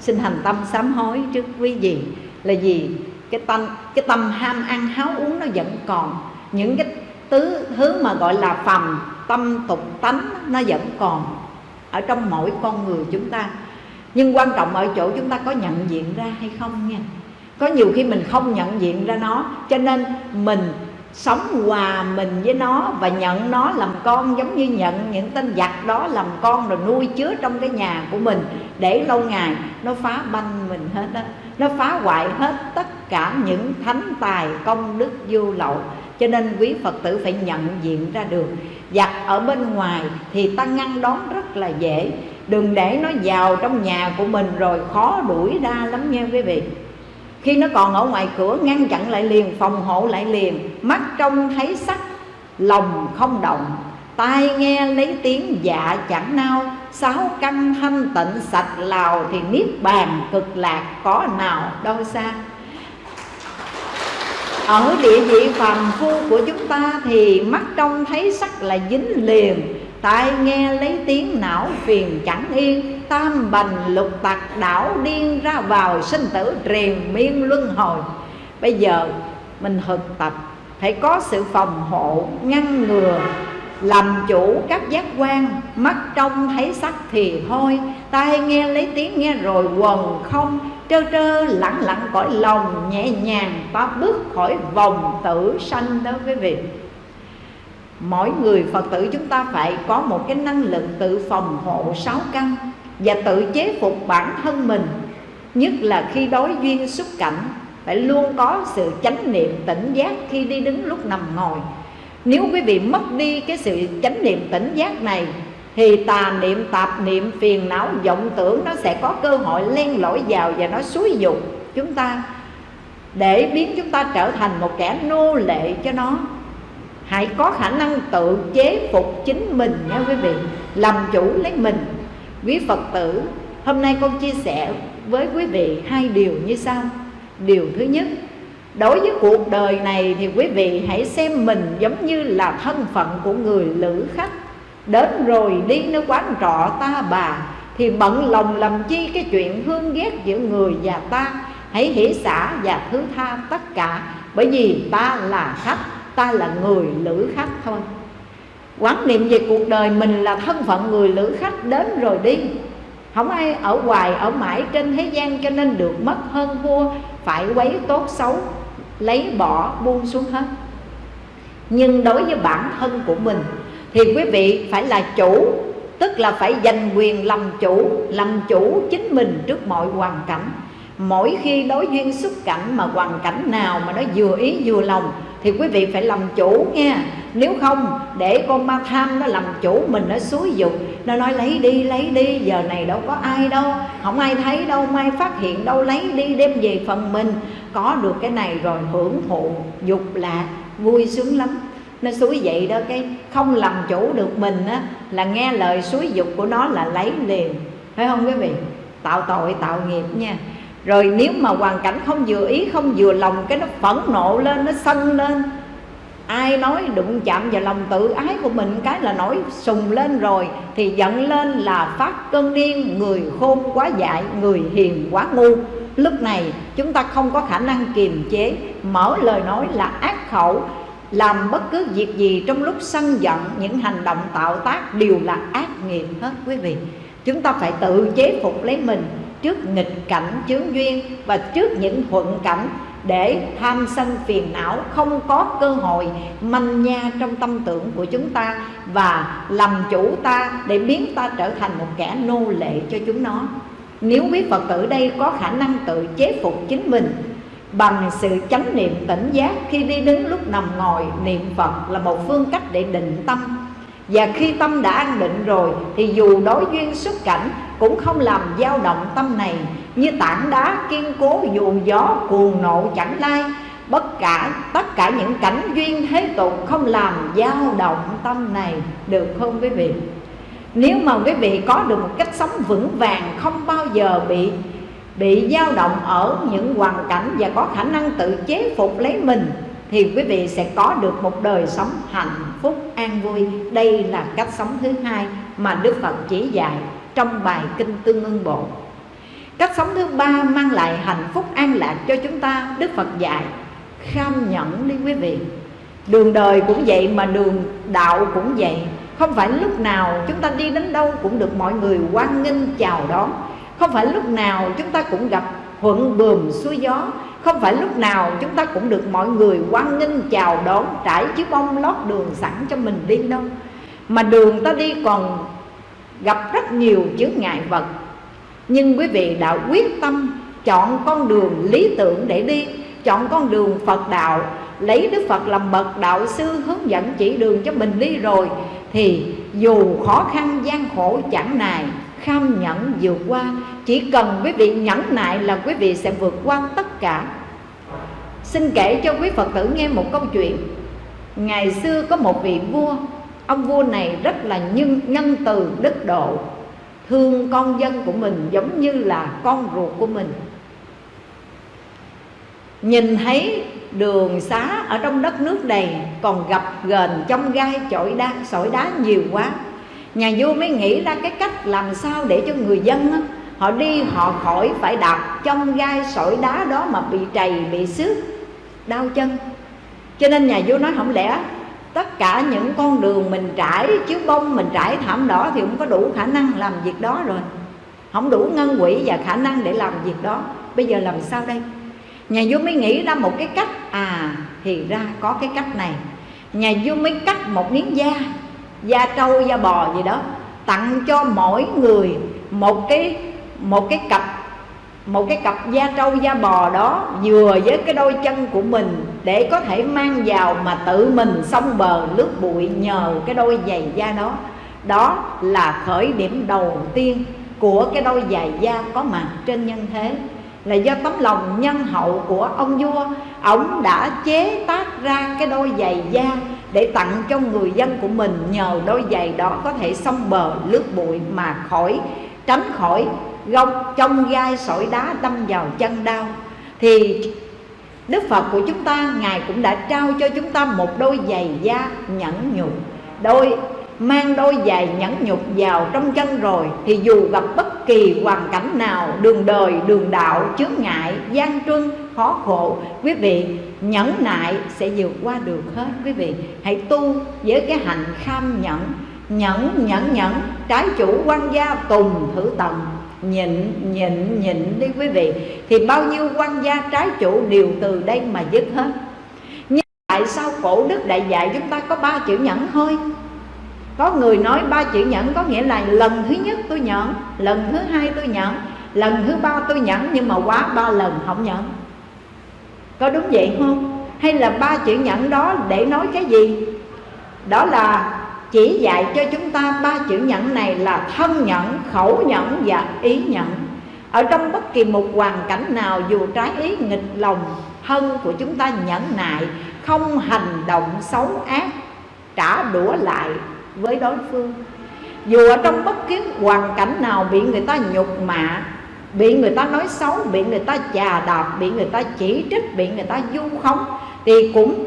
A: Xin thành tâm sám hối trước quý vị. Là gì cái tâm cái tâm ham ăn, háo uống nó vẫn còn. Những cái tứ, thứ mà gọi là phàm tâm tục tánh, nó vẫn còn ở trong mỗi con người chúng ta. Nhưng quan trọng ở chỗ chúng ta có nhận diện ra hay không nha. Có nhiều khi mình không nhận diện ra nó, cho nên mình sống hòa mình với nó và nhận nó làm con giống như nhận những tên giặc đó làm con rồi nuôi chứa trong cái nhà của mình để lâu ngày nó phá banh mình hết đó nó phá hoại hết tất cả những thánh tài công đức vô lậu. Cho nên quý phật tử phải nhận diện ra được giặt ở bên ngoài thì ta ngăn đón rất là dễ. Đừng để nó vào trong nhà của mình rồi khó đuổi ra lắm nha quý vị. Khi nó còn ở ngoài cửa, ngăn chặn lại liền, phòng hộ lại liền. Mắt trông thấy sắc, lòng không động. Tai nghe lấy tiếng dạ chẳng nao. Sáu căn thanh tịnh sạch lào thì niết bàn cực lạc có nào đâu xa ở địa vị phàm phu của chúng ta thì mắt trông thấy sắc là dính liền. Tai nghe lấy tiếng não phiền chẳng yên. Tam bành lục tặc đảo điên ra vào sinh tử triền miên luân hồi. Bây giờ mình thực tập, phải có sự phòng hộ, ngăn ngừa, làm chủ các giác quan. Mắt trông thấy sắc thì thôi. Tai nghe lấy tiếng nghe rồi quần không trơ trơ lặng lặng cõi lòng, nhẹ nhàng ta bước khỏi vòng tử sanh đó quý vị. Mỗi người phật tử chúng ta phải có một cái năng lực tự phòng hộ sáu căn và tự chế phục bản thân mình. Nhất là khi đối duyên xuất cảnh, phải luôn có sự chánh niệm tỉnh giác khi đi đứng lúc nằm ngồi. Nếu quý vị mất đi cái sự chánh niệm tỉnh giác này thì tà niệm tạp, niệm phiền não, vọng tưởng nó sẽ có cơ hội len lỏi vào và nó xúi dục chúng ta. Để biến chúng ta trở thành một kẻ nô lệ cho nó, hãy có khả năng tự chế phục chính mình nha quý vị. Làm chủ lấy mình. Quý phật tử, hôm nay con chia sẻ với quý vị hai điều như sau. Điều thứ nhất, đối với cuộc đời này thì quý vị hãy xem mình giống như là thân phận của người lữ khách đến rồi đi nơi quán trọ ta bà, thì bận lòng làm chi cái chuyện hương ghét giữa người và ta. Hãy hỷ xả và thứ tha tất cả, bởi vì ta là khách, ta là người lữ khách thôi. Quán niệm về cuộc đời mình là thân phận người lữ khách đến rồi đi. Không ai ở hoài, ở mãi trên thế gian cho nên được mất hơn vua, phải quấy tốt xấu, lấy bỏ buông xuống hết. Nhưng đối với bản thân của mình thì quý vị phải là chủ, tức là phải giành quyền làm chủ làm chủ chính mình trước mọi hoàn cảnh. Mỗi khi đối duyên xuất cảnh mà hoàn cảnh nào mà nó vừa ý vừa lòng, thì quý vị phải làm chủ nha. Nếu không, để con ma tham nó làm chủ mình, nó xúi dục, nó nói lấy đi lấy đi, giờ này đâu có ai đâu, không ai thấy đâu mai phát hiện đâu, lấy đi đem về phần mình. Có được cái này rồi hưởng thụ dục lạc, vui sướng lắm nó suối vậy đó, cái không làm chủ được mình á, là nghe lời suối dục của nó là lấy liền. Phải không quý vị? Tạo tội, tạo nghiệp nha. Rồi nếu mà hoàn cảnh không vừa ý, không vừa lòng, cái nó phẫn nộ lên, nó sân lên. Ai nói đụng chạm vào lòng tự ái của mình, cái là nổi sùng lên rồi, thì giận lên là phát cơn điên, người khôn quá dại, người hiền quá ngu. Lúc này, chúng ta không có khả năng kiềm chế, mở lời nói là ác khẩu làm bất cứ việc gì trong lúc sân giận, những hành động tạo tác đều là ác nghiệp hết, quý vị. Chúng ta phải tự chế phục lấy mình trước nghịch cảnh chướng duyên và trước những thuận cảnh để tham sân phiền não không có cơ hội manh nha trong tâm tưởng của chúng ta và làm chủ ta để biến ta trở thành một kẻ nô lệ cho chúng nó. Nếu quý phật tử đây có khả năng tự chế phục chính mình bằng sự chánh niệm tỉnh giác, khi đi đứng lúc nằm ngồi, niệm phật là một phương cách để định tâm. Và khi tâm đã an định rồi, thì dù đối duyên xuất cảnh, cũng không làm dao động tâm này. Như tảng đá kiên cố dù gió cuồng nộ chẳng lai, bất cả, tất cả những cảnh duyên thế tục không làm dao động tâm này. Được không quý vị? Nếu mà quý vị có được một cách sống vững vàng, không bao giờ bị bị dao động ở những hoàn cảnh và có khả năng tự chế phục lấy mình, thì quý vị sẽ có được một đời sống hạnh phúc, an vui. Đây là cách sống thứ hai mà đức phật chỉ dạy trong bài kinh tương ưng bộ. Cách sống thứ ba mang lại hạnh phúc an lạc cho chúng ta, đức phật dạy, kham nhẫn đi quý vị. Đường đời cũng vậy mà đường đạo cũng vậy. Không phải lúc nào chúng ta đi đến đâu cũng được mọi người hoan nghênh, chào đón không phải lúc nào chúng ta cũng gặp thuận bườm xuôi gió. Không phải lúc nào chúng ta cũng được mọi người quan nghênh, chào đón, trải chiếc bông lót đường sẵn cho mình đi đâu. Mà đường ta đi còn gặp rất nhiều chướng ngại vật. Nhưng quý vị đã quyết tâm chọn con đường lý tưởng để đi, chọn con đường phật đạo. Lấy đức phật làm bậc đạo sư hướng dẫn chỉ đường cho mình đi rồi, thì dù khó khăn gian khổ chẳng nài kham nhẫn vượt qua. Chỉ cần quý vị nhẫn nại là quý vị sẽ vượt qua tất cả. Xin kể cho quý phật tử nghe một câu chuyện. Ngày xưa có một vị vua, ông vua này rất là nhân nhân từ, đức độ. Thương con dân của mình giống như là con ruột của mình. Nhìn thấy đường xá ở trong đất nước này còn gặp gền trong gai chổi đá, sỏi đá nhiều quá nhà vua mới nghĩ ra cái cách làm sao để cho người dân á, họ đi họ khỏi phải đạp trong gai sỏi đá đó mà bị trầy bị xước đau chân. Cho nên nhà vua nói không lẽ tất cả những con đường mình trải chiếu bông mình trải thảm đỏ thì không có đủ khả năng làm việc đó rồi. Không đủ ngân quỹ và khả năng để làm việc đó. Bây giờ làm sao đây? Nhà vua mới nghĩ ra một cái cách. À thì ra có cái cách này. Nhà vua mới cắt một miếng da da trâu, da bò gì đó, tặng cho mỗi người một cái một cái cặp, một cái cặp da trâu, da bò đó vừa với cái đôi chân của mình để có thể mang vào mà tự mình xông bờ lướt bụi nhờ cái đôi giày da đó. Đó là khởi điểm đầu tiên của cái đôi giày da có mặt trên nhân thế. Là do tấm lòng nhân hậu của ông vua, ông đã chế tác ra cái đôi giày da để tặng cho người dân của mình nhờ đôi giày đó có thể xông bờ lướt bụi mà khỏi tránh khỏi gông trong gai sỏi đá đâm vào chân đau. Thì Đức Phật của chúng ta Ngài cũng đã trao cho chúng ta một đôi giày da nhẫn nhục Đôi mang đôi giày nhẫn nhục vào trong chân rồi Thì dù gặp bất kỳ hoàn cảnh nào Đường đời, đường đạo, chướng ngại, gian truân, khó khổ Quý vị nhẫn nại sẽ vượt qua được hết. Quý vị hãy tu với cái hành kham nhẫn. Nhẫn, nhẫn, nhẫn. Trái chủ quan gia tùng thử tầm. Nhịn nhịn nhịn đi quý vị. Thì bao nhiêu quan gia trái chủ đều từ đây mà dứt hết. Nhưng tại sao cổ đức đại dạy chúng ta có ba chữ nhẫn thôi? Có người nói ba chữ nhẫn có nghĩa là lần thứ nhất tôi nhẫn lần thứ hai tôi nhẫn lần thứ ba tôi nhẫn nhưng mà quá ba lần không nhẫn có đúng vậy không? Hay là ba chữ nhẫn đó để nói cái gì? Đó là chỉ dạy cho chúng ta ba chữ nhẫn này là thân nhẫn, khẩu nhẫn và ý nhẫn. Ở trong bất kỳ một hoàn cảnh nào dù trái ý nghịch lòng thân của chúng ta nhẫn nại Không hành động xấu ác trả đũa lại với đối phương. Dù ở trong bất cứ hoàn cảnh nào bị người ta nhục mạ Bị người ta nói xấu, bị người ta chà đạp, bị người ta chỉ trích, bị người ta du khống Thì cũng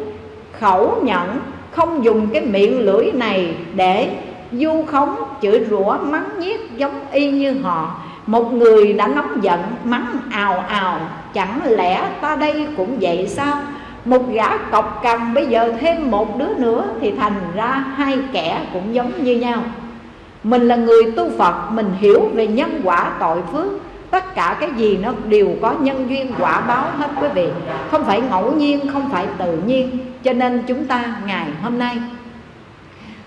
A: khẩu nhẫn không dùng cái miệng lưỡi này để du khống chửi rủa mắng nhiếc giống y như họ. Một người đã nóng giận mắng ào ào chẳng lẽ ta đây cũng vậy sao? Một gã cọc cằn bây giờ thêm một đứa nữa thì thành ra hai kẻ cũng giống như nhau. Mình là người tu phật mình hiểu về nhân quả tội phước tất cả cái gì nó đều có nhân duyên quả báo hết quý vị. Không phải ngẫu nhiên, không phải tự nhiên. Cho nên chúng ta ngày hôm nay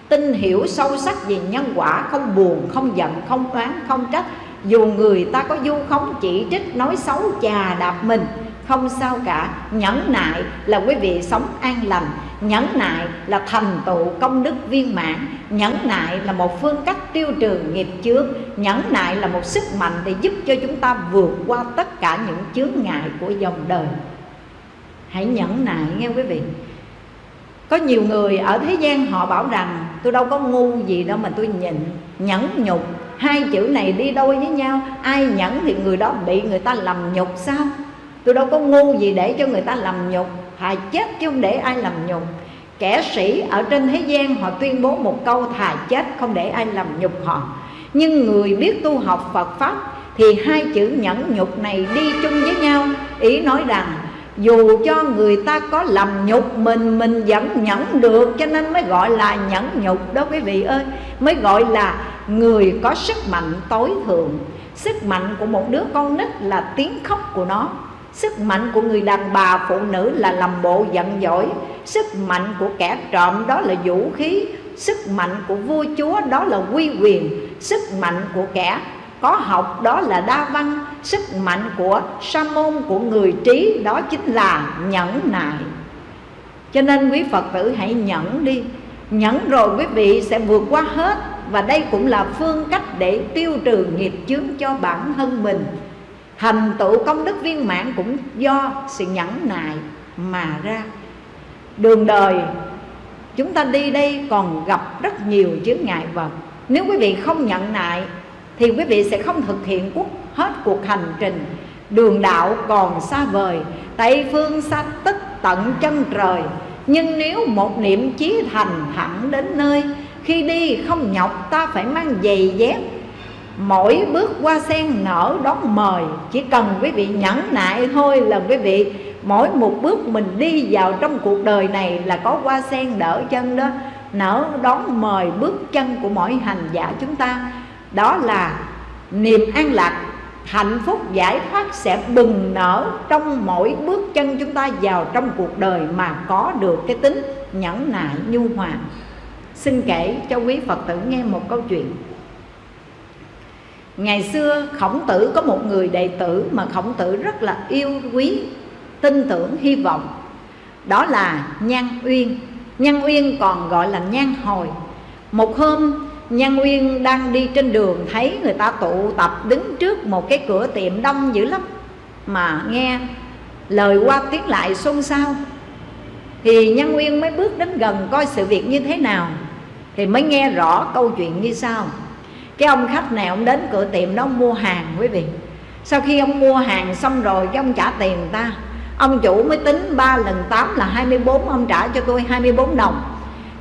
A: tin hiểu sâu sắc về nhân quả, không buồn, không giận, không oán, không trách. Dù người ta có du khống, chỉ trích, nói xấu, chà đạp mình không sao cả. Nhẫn nại là quý vị sống an lành. Nhẫn nại là thành tựu công đức viên mãn. Nhẫn nại là một phương cách tiêu trừ nghiệp chướng. Nhẫn nại là một sức mạnh để giúp cho chúng ta vượt qua tất cả những chướng ngại của dòng đời. Hãy nhẫn nại nghe quý vị. Có nhiều người ở thế gian họ bảo rằng, tôi đâu có ngu gì đâu mà tôi nhịn, nhẫn nhục. Hai chữ này đi đôi với nhau. Ai nhẫn thì người đó bị người ta làm nhục sao? Tôi đâu có ngu gì để cho người ta làm nhục. Thà chết chứ không để ai làm nhục. Kẻ sĩ ở trên thế gian, họ tuyên bố một câu, thà chết không để ai làm nhục họ. Nhưng người biết tu học Phật Pháp thì hai chữ nhẫn nhục này đi chung với nhau. Ý nói rằng, dù cho người ta có làm nhục mình mình vẫn nhẫn được, cho nên mới gọi là nhẫn nhục đó quý vị ơi. Mới gọi là người có sức mạnh tối thượng. Sức mạnh của một đứa con nít là tiếng khóc của nó. Sức mạnh của người đàn bà phụ nữ là làm bộ giận dỗi. Sức mạnh của kẻ trộm đó là vũ khí. Sức mạnh của vua chúa đó là quy quyền. Sức mạnh của kẻ có học đó là đa văn. Sức mạnh của sa môn của người trí đó chính là nhẫn nại. Cho nên quý Phật tử hãy nhẫn đi. Nhẫn rồi quý vị sẽ vượt qua hết. Và đây cũng là phương cách để tiêu trừ nghiệp chướng cho bản thân mình. Thành tựu công đức viên mãn cũng do sự nhẫn nại mà ra. Đường đời, chúng ta đi đây còn gặp rất nhiều chướng ngại vật. Nếu quý vị không nhận nại, thì quý vị sẽ không thực hiện quốc, hết cuộc hành trình. Đường đạo còn xa vời, tây phương xa tích tận chân trời. Nhưng nếu một niệm chí thành thẳng đến nơi, khi đi không nhọc ta phải mang giày dép mỗi bước qua sen nở đón mời. Chỉ cần quý vị nhẫn nại thôi là quý vị, mỗi một bước mình đi vào trong cuộc đời này là có hoa sen đỡ chân đó. Nở đón mời bước chân của mỗi hành giả chúng ta. Đó là niềm an lạc, hạnh phúc, giải thoát sẽ bừng nở trong mỗi bước chân chúng ta vào trong cuộc đời mà có được cái tính nhẫn nại nhu hòa. Xin kể cho quý phật tử nghe một câu chuyện ngày xưa, khổng tử có một người đệ tử mà khổng tử rất là yêu, quý, tin tưởng, hy vọng. Đó là nhan uyên. Nhan uyên còn gọi là nhan hồi. Một hôm Nhân uyên đang đi trên đường thấy người ta tụ tập đứng trước một cái cửa tiệm đông dữ lắm, Mà nghe lời qua tiếng lại xôn xao. Thì Nhân uyên mới bước đến gần coi sự việc như thế nào, Thì mới nghe rõ câu chuyện như sau. Cái ông khách này ông đến cửa tiệm đó ông mua hàng quý vị. Sau khi ông mua hàng xong rồi, cái ông trả tiền người ta. Ông chủ mới tính 3 lần 8 là 24 Ông trả cho tôi 24 đồng.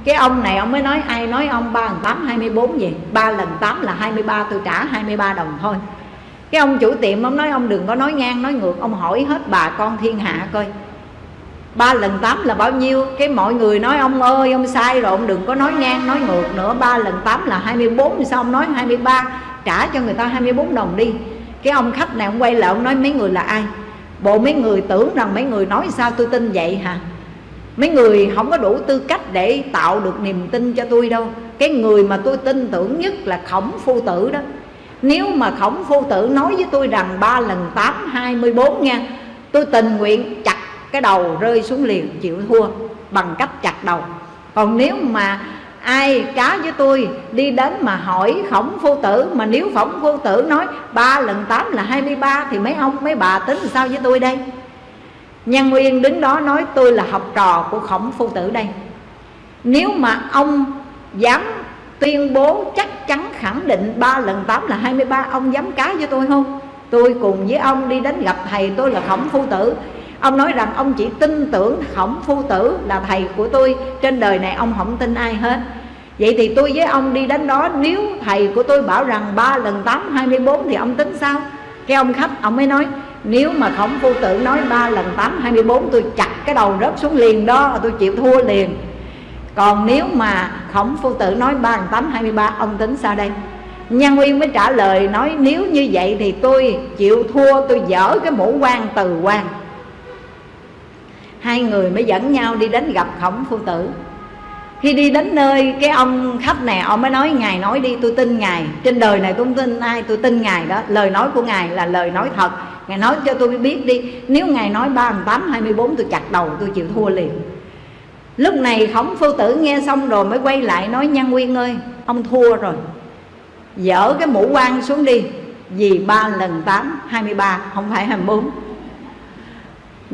A: Cái ông này ông mới nói, ai nói ông 3 lần tám hai mươi bốn gì 3 lần 8 là 23 tôi trả 23 đồng thôi. Cái ông chủ tiệm ông nói, ông đừng có nói ngang, nói ngược, ông hỏi hết bà con thiên hạ coi ba lần tám là bao nhiêu? Cái mọi người nói, ông ơi, ông sai rồi, ông đừng có nói ngang, nói ngược nữa. Ba lần tám là 24 sao ông nói 23 trả cho người ta 24 đồng đi. Cái ông khách này ông quay lại, ông nói mấy người là ai? Bộ mấy người tưởng rằng mấy người nói sao tôi tin vậy hả? Mấy người không có đủ tư cách để tạo được niềm tin cho tôi đâu. Cái người mà tôi tin tưởng nhất là khổng phu tử đó. Nếu mà khổng phu tử nói với tôi rằng ba lần tám hai mươi bốn nha, tôi tình nguyện chặt cái đầu rơi xuống liền chịu thua bằng cách chặt đầu. Còn nếu mà ai cá với tôi đi đến mà hỏi khổng phu tử, mà nếu khổng phu tử nói ba lần tám là hai mươi ba thì mấy ông, mấy bà tính sao với tôi đây? Nhân Nguyên đứng đó nói, tôi là học trò của khổng phu tử đây. Nếu mà ông dám tuyên bố chắc chắn khẳng định ba lần 8 là 23 Ông dám cá với tôi không? Tôi cùng với ông đi đến gặp thầy tôi là khổng phu tử. Ông nói rằng ông chỉ tin tưởng khổng phu tử là thầy của tôi. Trên đời này ông không tin ai hết. Vậy thì tôi với ông đi đến đó. Nếu thầy của tôi bảo rằng 3 lần 8 24 thì ông tính sao? Cái ông khách, ông mới nói, nếu mà khổng phu tử nói 3 lần 8 24 tôi chặt cái đầu rớt xuống liền đó, tôi chịu thua liền. Còn nếu mà khổng phu tử nói 3 lần 8 23 ông tính sao đây? Nhân Nguyên mới trả lời, nói, nếu như vậy thì tôi chịu thua, tôi dở cái mũ quan từ quan. Hai người mới dẫn nhau đi đến gặp khổng phu tử. Khi đi đến nơi cái ông khách này, ông mới nói, ngài nói đi, tôi tin ngài. Trên đời này tôi không tin ai, tôi tin ngài đó. Lời nói của ngài là lời nói thật. Ngài nói cho tôi biết đi. Nếu ngài nói ba tám, hai mươi bốn, tôi chặt đầu, tôi chịu thua liền. Lúc này khổng phu tử nghe xong rồi mới quay lại nói, nhân nguyên ơi, ông thua rồi. Dỡ cái mũ quan xuống đi. Vì ba lần tám, hai mươi ba, không phải hai mươi bốn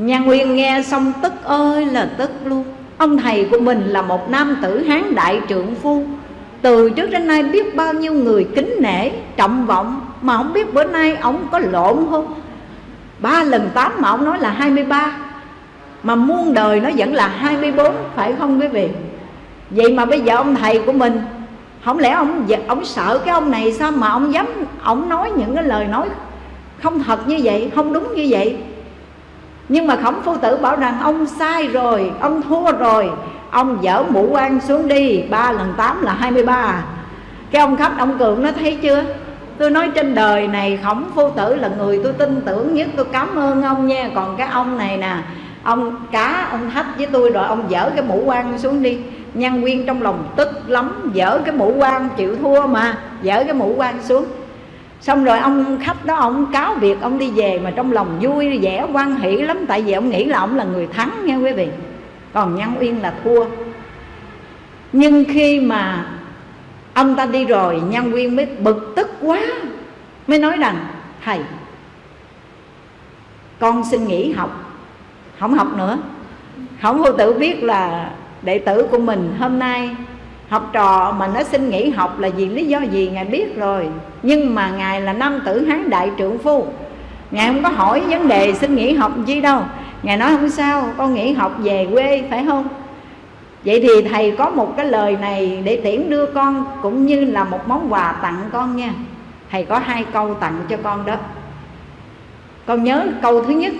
A: nhà nguyên nghe xong tức ơi là tức luôn. Ông thầy của mình là một nam tử hán đại trượng phu. Từ trước đến nay biết bao nhiêu người kính nể, trọng vọng Mà không biết bữa nay ông có lộn không? Ba lần tám mà ông nói là 23 Mà muôn đời nó vẫn là 24 Phải không quý vị? Vậy mà bây giờ ông thầy của mình Không lẽ ông ông sợ cái ông này sao mà ông dám Ông nói những cái lời nói không thật như vậy Không đúng như vậy? Nhưng mà khổng phu tử bảo rằng, ông sai rồi, ông thua rồi, ông dỡ mũ quan xuống đi, ba lần tám là 23 à. cái ông khách ông cường nó thấy chưa? Tôi nói trên đời này khổng phu tử là người tôi tin tưởng nhất, tôi cảm ơn ông nha. Còn cái ông này nè, ông cá, ông thách với tôi rồi, ông dỡ cái mũ quan xuống đi. Nhân viên trong lòng tức lắm dỡ cái mũ quan, chịu thua mà dỡ cái mũ quan xuống xong rồi ông khách đó, ông cáo việc ông đi về mà trong lòng vui, vẻ quan hỷ lắm. Tại vì ông nghĩ là ông là người thắng nha quý vị. Còn nhân uyên là thua. Nhưng khi mà ông ta đi rồi nhân uyên mới bực tức quá. Mới nói rằng, thầy, con xin nghỉ học. Không học nữa. Không vô tử biết là đệ tử của mình hôm nay học trò mà nó xin nghỉ học là vì lý do gì, ngài biết rồi nhưng mà ngài là nam tử hán đại trượng phu. Ngài không có hỏi vấn đề xin nghỉ học chi đâu. Ngài nói không sao, con nghỉ học về quê, phải không? Vậy thì thầy có một cái lời này để tiễn đưa con, cũng như là một món quà tặng con nha. Thầy có hai câu tặng cho con đó. Con nhớ câu thứ nhất,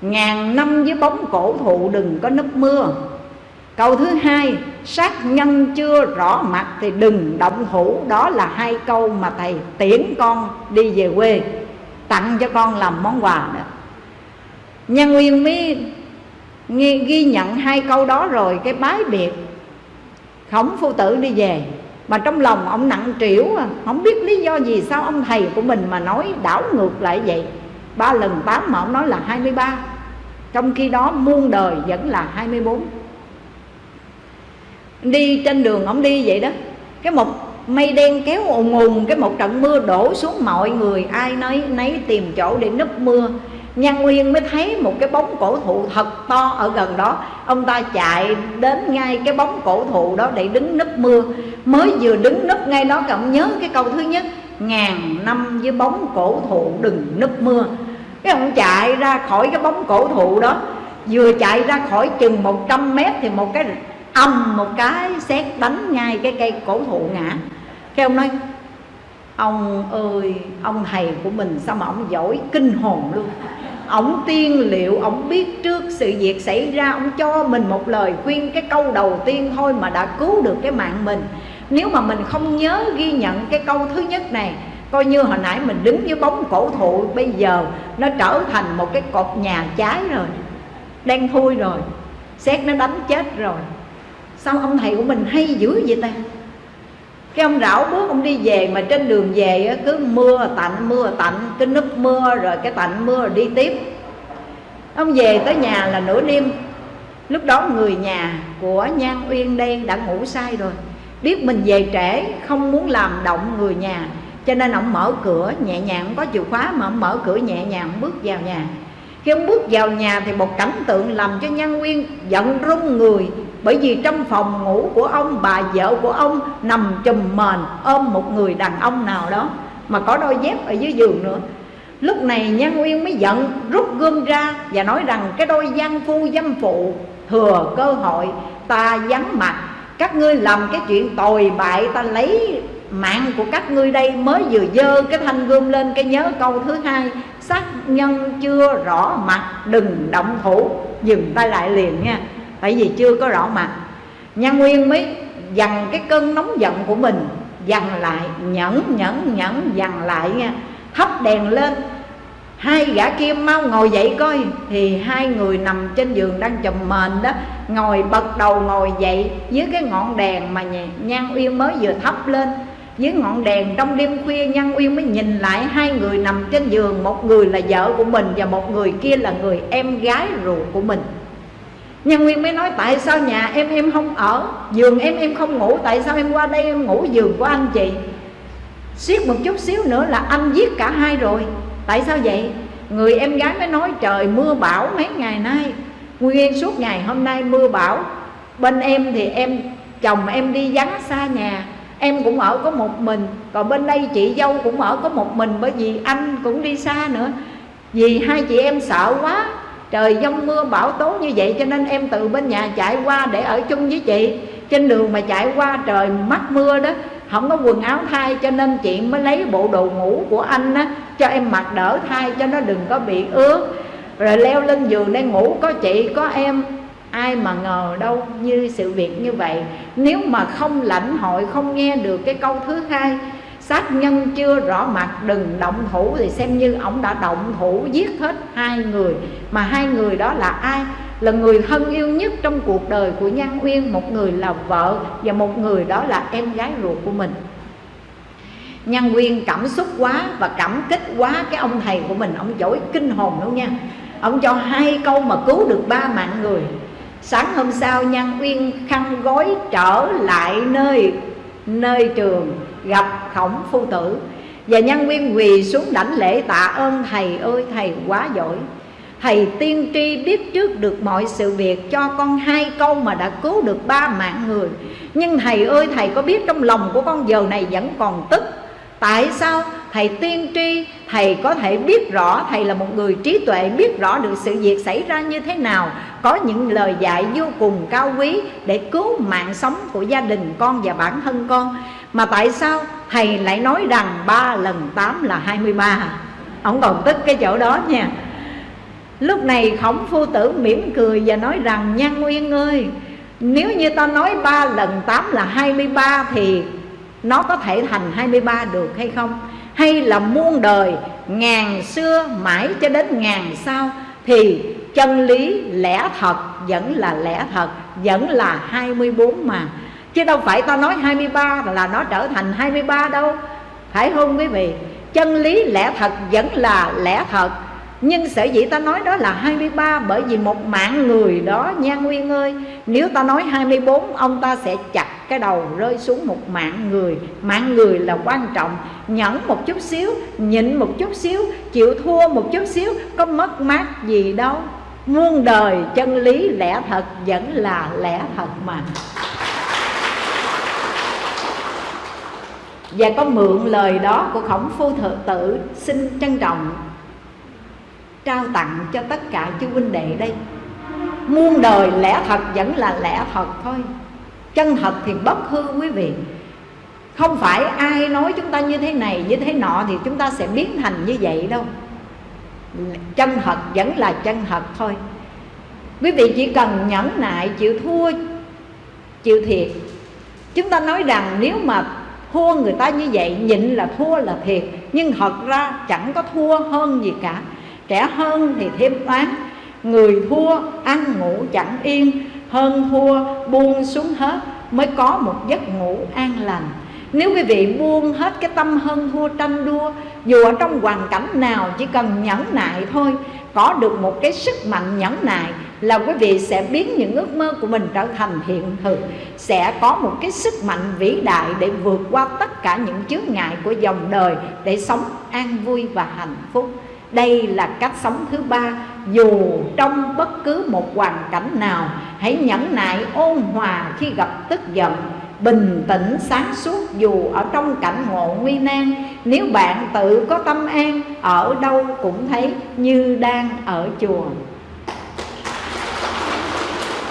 A: ngàn năm với bóng cổ thụ đừng có nấp mưa câu thứ hai sát nhân chưa rõ mặt thì đừng động thủ. Đó là hai câu mà thầy tiễn con đi về quê tặng cho con làm món quà đó nhân nguyên mới ghi, ghi nhận hai câu đó rồi cái bái biệt khổng phu tử đi về. Mà trong lòng ông nặng trĩu à, không biết lý do gì sao ông thầy của mình mà nói đảo ngược lại vậy. Ba lần tám mà ông nói là 23 trong khi đó muôn đời vẫn là 24 đi trên đường ông đi vậy đó. Cái một mây đen kéo ùn ùn cái một trận mưa đổ xuống, mọi người ai nấy nấy tìm chỗ để núp mưa. Nhân Nguyên mới thấy một cái bóng cổ thụ thật to ở gần đó. Ông ta chạy đến ngay cái bóng cổ thụ đó để đứng nấp mưa. Mới vừa đứng nấp ngay đó cậu nhớ cái câu thứ nhất, Ngàn năm với bóng cổ thụ đừng nấp mưa. Cái ông chạy ra khỏi cái bóng cổ thụ đó. Vừa chạy ra khỏi chừng 100 mét thì một cái ầm một cái xét đánh ngay cái cây cổ thụ ngã. Cái ông nói Ông ơi, ông thầy của mình sao mà ông giỏi kinh hồn luôn. Ông tiên liệu, ông biết trước sự việc xảy ra Ông cho mình một lời khuyên cái câu đầu tiên thôi mà đã cứu được cái mạng mình. Nếu mà mình không nhớ ghi nhận cái câu thứ nhất này Coi như hồi nãy mình đứng với bóng cổ thụ Bây giờ nó trở thành một cái cột nhà cháy rồi Đen thui rồi Xét nó đánh chết rồi. Sao ông thầy của mình hay dữ vậy ta? Cái ông rảo bước ông đi về mà trên đường về cứ mưa tạnh mưa tạnh, cứ núp mưa rồi cái tạnh mưa rồi đi tiếp. Ông về tới nhà là nửa đêm. Lúc đó người nhà của nhan uyên đây đã ngủ say rồi. Biết mình về trễ, không muốn làm động người nhà, cho nên ông mở cửa, nhẹ nhàng, không có chìa khóa mà ông mở cửa nhẹ nhàng, bước vào nhà. Khi ông bước vào nhà thì một cảnh tượng làm cho nhan uyên giận run người bởi vì trong phòng ngủ của ông, bà vợ của ông nằm chùm mền ôm một người đàn ông nào đó, mà có đôi dép ở dưới giường nữa. Lúc này nhân nguyên mới giận, rút gươm ra và nói rằng cái đôi gian phu dâm phụ, thừa cơ hội, ta vắng mặt. Các ngươi làm cái chuyện tồi bại, ta lấy mạng của các ngươi đây mới vừa dơ cái thanh gươm lên cái nhớ câu thứ hai. Sát nhân chưa rõ mặt, đừng động thủ. Dừng tay lại liền nha tại vì chưa có rõ mặt. Nhân nguyên mới dằn cái cơn nóng giận của mình, dằn lại, nhẫn nhẫn nhẫn, dằn lại nha. Hấp đèn lên. Hai gã kia mau ngồi dậy coi. Thì hai người nằm trên giường đang chùm mền đó, ngồi bật đầu ngồi dậy dưới cái ngọn đèn mà nhan uyên mới vừa thắp lên. Dưới ngọn đèn trong đêm khuya nhan uyên mới nhìn lại hai người nằm trên giường, một người là vợ của mình và một người kia là người em gái ruột của mình. Nhân Nguyên mới nói, tại sao nhà em em không ở? Giường em em không ngủ. Tại sao em qua đây em ngủ giường của anh chị? Xiết một chút xíu nữa là anh giết cả hai rồi. Tại sao vậy? Người em gái mới nói, trời, mưa bão mấy ngày nay. Nguyên suốt ngày hôm nay mưa bão. Bên em thì em, chồng em đi vắng xa nhà. Em cũng ở có một mình. Còn bên đây chị dâu cũng ở có một mình, Bởi vì anh cũng đi xa nữa. Vì hai chị em sợ quá trời giông mưa bão tố như vậy cho nên em từ bên nhà chạy qua để ở chung với chị. Trên đường mà chạy qua trời mắc mưa đó, không có quần áo thay cho nên chị mới lấy bộ đồ ngủ của anh á, cho em mặc đỡ thay cho nó đừng có bị ướt. Rồi leo lên giường để ngủ, có chị, có em, ai mà ngờ đâu như sự việc như vậy. Nếu mà không lãnh hội, không nghe được cái câu thứ hai sát nhân chưa rõ mặt, đừng động thủ. Thì xem như ông đã động thủ giết hết hai người. Mà hai người đó là ai? Là người thân yêu nhất trong cuộc đời của Nhan Uyên, một người là vợ và một người đó là em gái ruột của mình. Nhân Uyên cảm xúc quá và cảm kích quá cái ông thầy của mình. Ông giỏi kinh hồn đâu nha. Ông cho hai câu mà cứu được ba mạng người. Sáng hôm sau Nhân Uyên khăn gói trở lại nơi nơi trường gặp khổng phu tử. Và nhân nguyên quỳ xuống đảnh lễ tạ ơn, thầy ơi, thầy quá giỏi. Thầy tiên tri biết trước được mọi sự việc, Cho con hai câu mà đã cứu được ba mạng người. Nhưng thầy ơi, thầy có biết trong lòng của con giờ này vẫn còn tức. Tại sao? Thầy tiên tri, thầy có thể biết rõ, thầy là một người trí tuệ, biết rõ được sự việc xảy ra như thế nào, có những lời dạy vô cùng cao quý để cứu mạng sống của gia đình con và bản thân con mà tại sao thầy lại nói rằng 3 lần 8 là 23 ông còn tức cái chỗ đó nha. Lúc này khổng phu tử mỉm cười và nói rằng, nhan nguyên ơi, nếu như ta nói 3 lần 8 là 23 thì nó có thể thành 23 được hay không? Hay là muôn đời, ngàn xưa mãi cho đến ngàn sau thì chân lý lẽ thật vẫn là lẽ thật, vẫn là 24 mà? Chứ đâu phải ta nói 23 là nó trở thành 23 đâu. Phải không quý vị? Chân lý lẽ thật vẫn là lẽ thật. Nhưng sở dĩ ta nói đó là 23 Bởi vì một mạng người đó, nha Nguyên ơi, Nếu ta nói 24 Ông ta sẽ chặt cái đầu rơi xuống một mạng người. Mạng người là quan trọng. Nhẫn một chút xíu, Nhịn một chút xíu, Chịu thua một chút xíu, Có mất mát gì đâu. Muôn đời chân lý lẽ thật Vẫn là lẽ thật mà. Và có mượn lời đó của khổng phu thượng tử, Xin trân trọng trao tặng cho tất cả chư huynh đệ đây. Muôn đời lẽ thật vẫn là lẽ thật thôi. Chân thật thì bất hư quý vị. Không phải ai nói chúng ta như thế này, như thế nọ thì chúng ta sẽ biến thành như vậy đâu. Chân thật vẫn là chân thật thôi. Quý vị chỉ cần nhẫn nại, chịu thua, chịu thiệt. Chúng ta nói rằng nếu mà thua người ta như vậy, nhịn là thua là thiệt. Nhưng thật ra chẳng có thua hơn gì cả. Trẻ hơn thì thêm toán Người thua, ăn ngủ chẳng yên. Hơn thua, buông xuống hết, Mới có một giấc ngủ an lành. Nếu quý vị buông hết cái tâm hơn thua tranh đua, Dù ở trong hoàn cảnh nào chỉ cần nhẫn nại thôi, Có được một cái sức mạnh nhẫn nại là quý vị sẽ biến những ước mơ của mình trở thành hiện thực. Sẽ có một cái sức mạnh vĩ đại để vượt qua tất cả những chướng ngại của dòng đời Để sống an vui và hạnh phúc. Đây là cách sống thứ ba. Dù trong bất cứ một hoàn cảnh nào, Hãy nhẫn nại, ôn hòa khi gặp tức giận. Bình tĩnh sáng suốt dù ở trong cảnh ngộ nguy nan. Nếu bạn tự có tâm an, Ở đâu cũng thấy như đang ở chùa.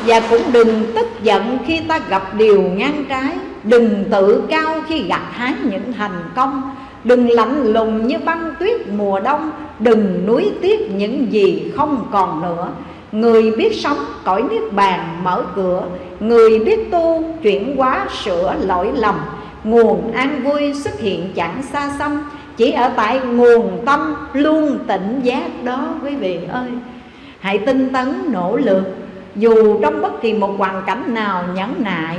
A: Và cũng đừng tức giận khi ta gặp điều ngang trái. Đừng tự cao khi gặt hái những thành công. Đừng lạnh lùng như băng tuyết mùa đông. Đừng nuối tiếc những gì không còn nữa. Người biết sống cõi niết bàn mở cửa. Người biết tu chuyển hóa sửa lỗi lầm. Nguồn an vui xuất hiện chẳng xa xăm. Chỉ ở tại nguồn tâm luôn tỉnh giác đó quý vị ơi. Hãy tinh tấn nỗ lực. Dù trong bất kỳ một hoàn cảnh nào nhẫn nại,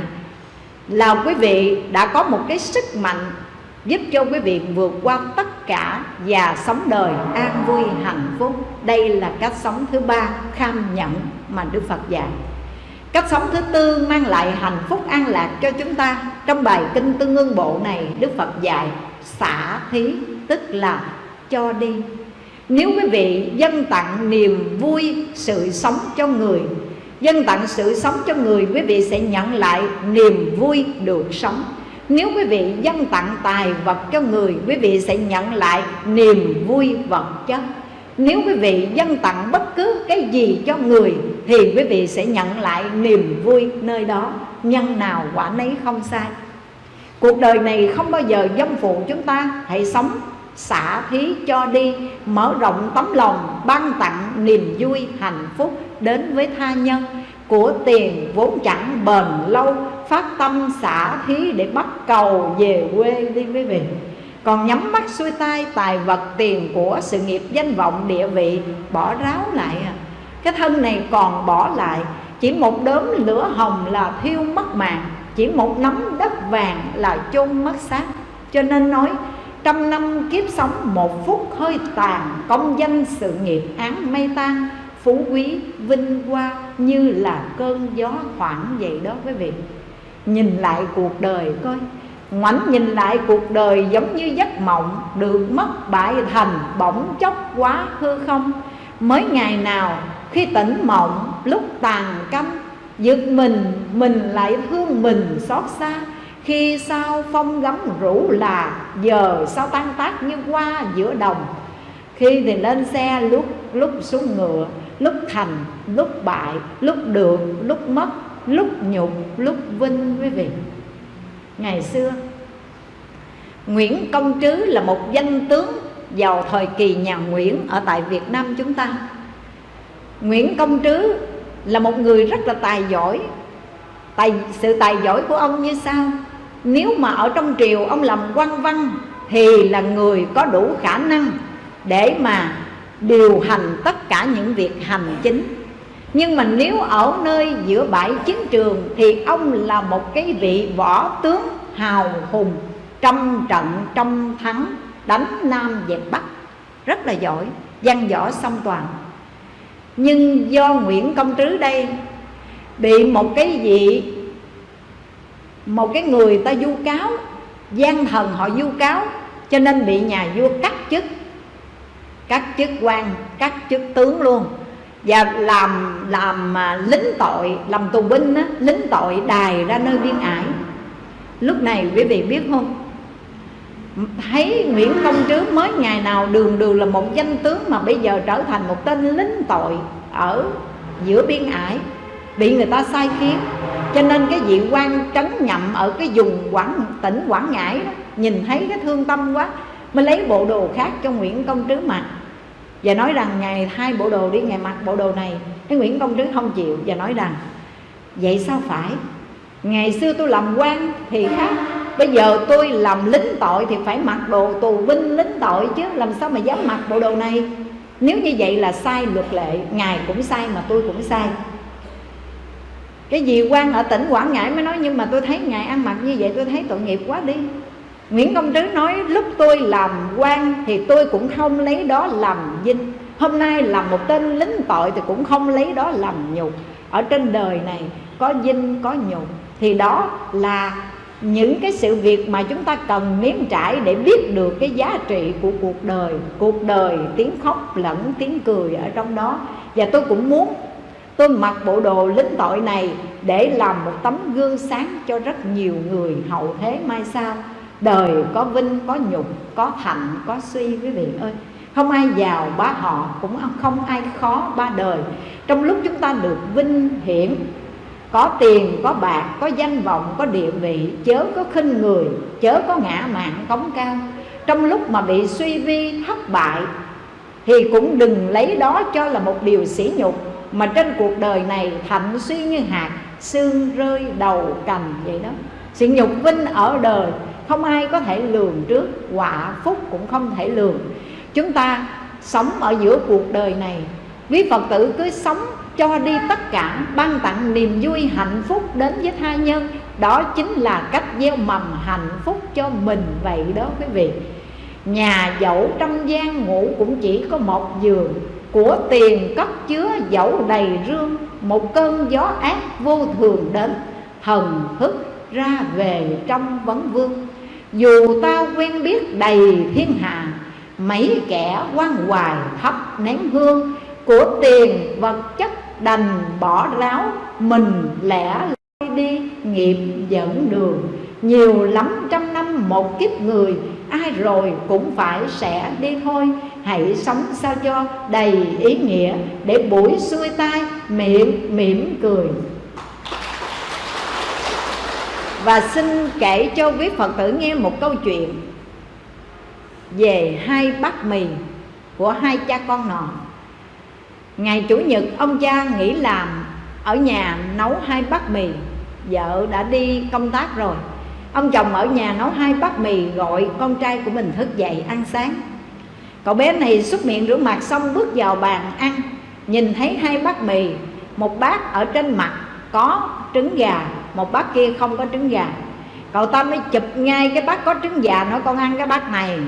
A: Là quý vị đã có một cái sức mạnh giúp cho quý vị vượt qua tất cả và sống đời an vui, hạnh phúc. Đây là cách sống thứ ba, kham nhẫn mà đức phật dạy. Cách sống thứ tư mang lại hạnh phúc an lạc cho chúng ta. Trong bài kinh tương ương bộ này, đức phật dạy, xả thí, tức là cho đi. Nếu quý vị dân tặng niềm vui, sự sống cho người Dân tặng sự sống cho người, Quý vị sẽ nhận lại niềm vui được sống. Nếu quý vị dân tặng tài vật cho người, Quý vị sẽ nhận lại niềm vui vật chất Nếu quý vị dân tặng bất cứ cái gì cho người, Thì quý vị sẽ nhận lại niềm vui nơi đó. Nhân nào quả nấy không sai. Cuộc đời này không bao giờ dâm phụ chúng ta. Hãy sống xả thí cho đi, Mở rộng tấm lòng, ban tặng niềm vui, hạnh phúc Đến với tha nhân. Của tiền vốn chẳng bền lâu, phát tâm xả thí để bắt cầu về quê đi quý vị còn nhắm mắt xuôi tay tài vật tiền của sự nghiệp danh vọng địa vị, bỏ ráo lại à. Cái thân này còn bỏ lại, chỉ một đốm lửa hồng là thiêu mất mạng, chỉ một nắm đất vàng là chôn mất xác. Cho nên nói, trăm năm kiếp sống một phút hơi tàn, công danh sự nghiệp án mây tan phú quý vinh hoa như là cơn gió khoảng vậy đó quý vị. Nhìn lại cuộc đời coi Ngoảnh nhìn lại cuộc đời giống như giấc mộng Được mất bại thành bỗng chốc quá hư không? Mới ngày nào khi tỉnh mộng lúc tàn canh Giật mình, mình lại thương mình xót xa. Khi sao phong gấm rủ là giờ sao tan tác như qua giữa đồng? Khi thì lên xe lúc lúc xuống ngựa lúc thành lúc bại lúc được lúc mất lúc nhục lúc vinh quý vị. Ngày xưa Nguyễn Công Trứ là một danh tướng vào thời kỳ nhà Nguyễn ở tại Việt Nam chúng ta. Nguyễn Công Trứ là một người rất là tài giỏi. Tài, Sự tài giỏi của ông như sau. Nếu mà ở trong triều ông làm quan văn Thì là người có đủ khả năng để mà điều hành tất cả những việc hành chính. Nhưng mà nếu ở nơi giữa bãi chiến trường thì ông là một cái vị võ tướng hào hùng trong trận trong thắng, đánh nam dẹp bắc. Rất là giỏi, văn võ song toàn. Nhưng do nguyễn công trứ đây bị một cái vị, một cái người ta vu cáo, gian thần họ vu cáo, cho nên bị nhà vua cắt chức các chức quan các chức tướng luôn. Và làm làm à, lính tội làm tù binh á, lính tội đài ra nơi biên ải. Lúc này quý vị biết không? Thấy Nguyễn Công Trứ mới ngày nào đường đường là một danh tướng mà bây giờ trở thành một tên lính tội ở giữa biên ải bị người ta sai khiến. Cho nên cái vị quan trấn nhậm ở cái vùng quảng tỉnh quảng ngãi đó nhìn thấy cái thương tâm quá mới lấy bộ đồ khác cho Nguyễn Công Trứ mặc và nói rằng ngày hai bộ đồ đi ngày mặc bộ đồ này. Cái Nguyễn Công Trứ không chịu và nói rằng, vậy sao phải? Ngày xưa tôi làm quan thì khác, bây giờ tôi làm lính tội thì phải mặc đồ tù binh lính tội chứ, làm sao mà dám mặc bộ đồ này? Nếu như vậy là sai luật lệ, ngài cũng sai mà tôi cũng sai. Cái gì quan ở tỉnh quảng ngãi mới nói, nhưng mà tôi thấy ngài ăn mặc như vậy, tôi thấy tội nghiệp quá đi. Nguyễn Công Trứ nói, lúc tôi làm quan thì tôi cũng không lấy đó làm vinh. Hôm nay làm một tên lính tội thì cũng không lấy đó làm nhục. Ở trên đời này có vinh, có nhục. Thì đó là những cái sự việc mà chúng ta cần nếm trải để biết được cái giá trị của cuộc đời. Cuộc đời, tiếng khóc lẫn tiếng cười ở trong đó. Và tôi cũng muốn, tôi mặc bộ đồ lính tội này để làm một tấm gương sáng cho rất nhiều người hậu thế mai sau đời có vinh, có nhục, có thành có suy, quý vị ơi. Không ai giàu, bá họ, cũng không ai khó, ba đời. Trong lúc chúng ta được vinh hiển, có tiền, có bạc, có danh vọng, có địa vị, chớ có khinh người, chớ có ngã mạng cống cao. Trong lúc mà bị suy vi thất bại, thì cũng đừng lấy đó cho là một điều sỉ nhục, mà trên cuộc đời này thạnh suy như hạt, xương rơi đầu cành vậy đó. Sự nhục vinh ở đời không ai có thể lường trước, quả phúc cũng không thể lường. Chúng ta sống ở giữa cuộc đời này, quý phật tử cứ sống cho đi tất cả, ban tặng niềm vui, hạnh phúc đến với tha nhân. Đó chính là cách gieo mầm hạnh phúc cho mình vậy đó quý vị. Nhà dẫu trăm gian ngủ cũng chỉ có một giường, của tiền cất chứa dẫu đầy rương. Một cơn gió ác vô thường đến thần thức ra về trong vấn vương dù ta quen biết đầy thiên hạ, mấy kẻ quan hoài thấp nén hương, của tiền vật chất đành bỏ ráo, mình lẻ loi đi, nghiệp dẫn đường. Nhiều lắm trăm năm một kiếp người, ai rồi cũng phải sẽ đi thôi. Hãy sống sao cho đầy ý nghĩa, để buổi xuôi tai miệng mỉm cười và xin kể cho quý Phật tử nghe một câu chuyện Về hai bát mì của hai cha con nọ. Ngày Chủ nhật, ông cha nghỉ làm Ở nhà nấu hai bát mì. Vợ đã đi công tác rồi. Ông chồng ở nhà nấu hai bát mì Gọi con trai của mình thức dậy ăn sáng. Cậu bé này xúc miệng rửa mặt xong bước vào bàn ăn, Nhìn thấy hai bát mì, Một bát ở trên mặt có trứng gà một bát kia không có trứng gà. Cậu ta mới chụp ngay cái bát có trứng gà nói, con ăn cái bát này.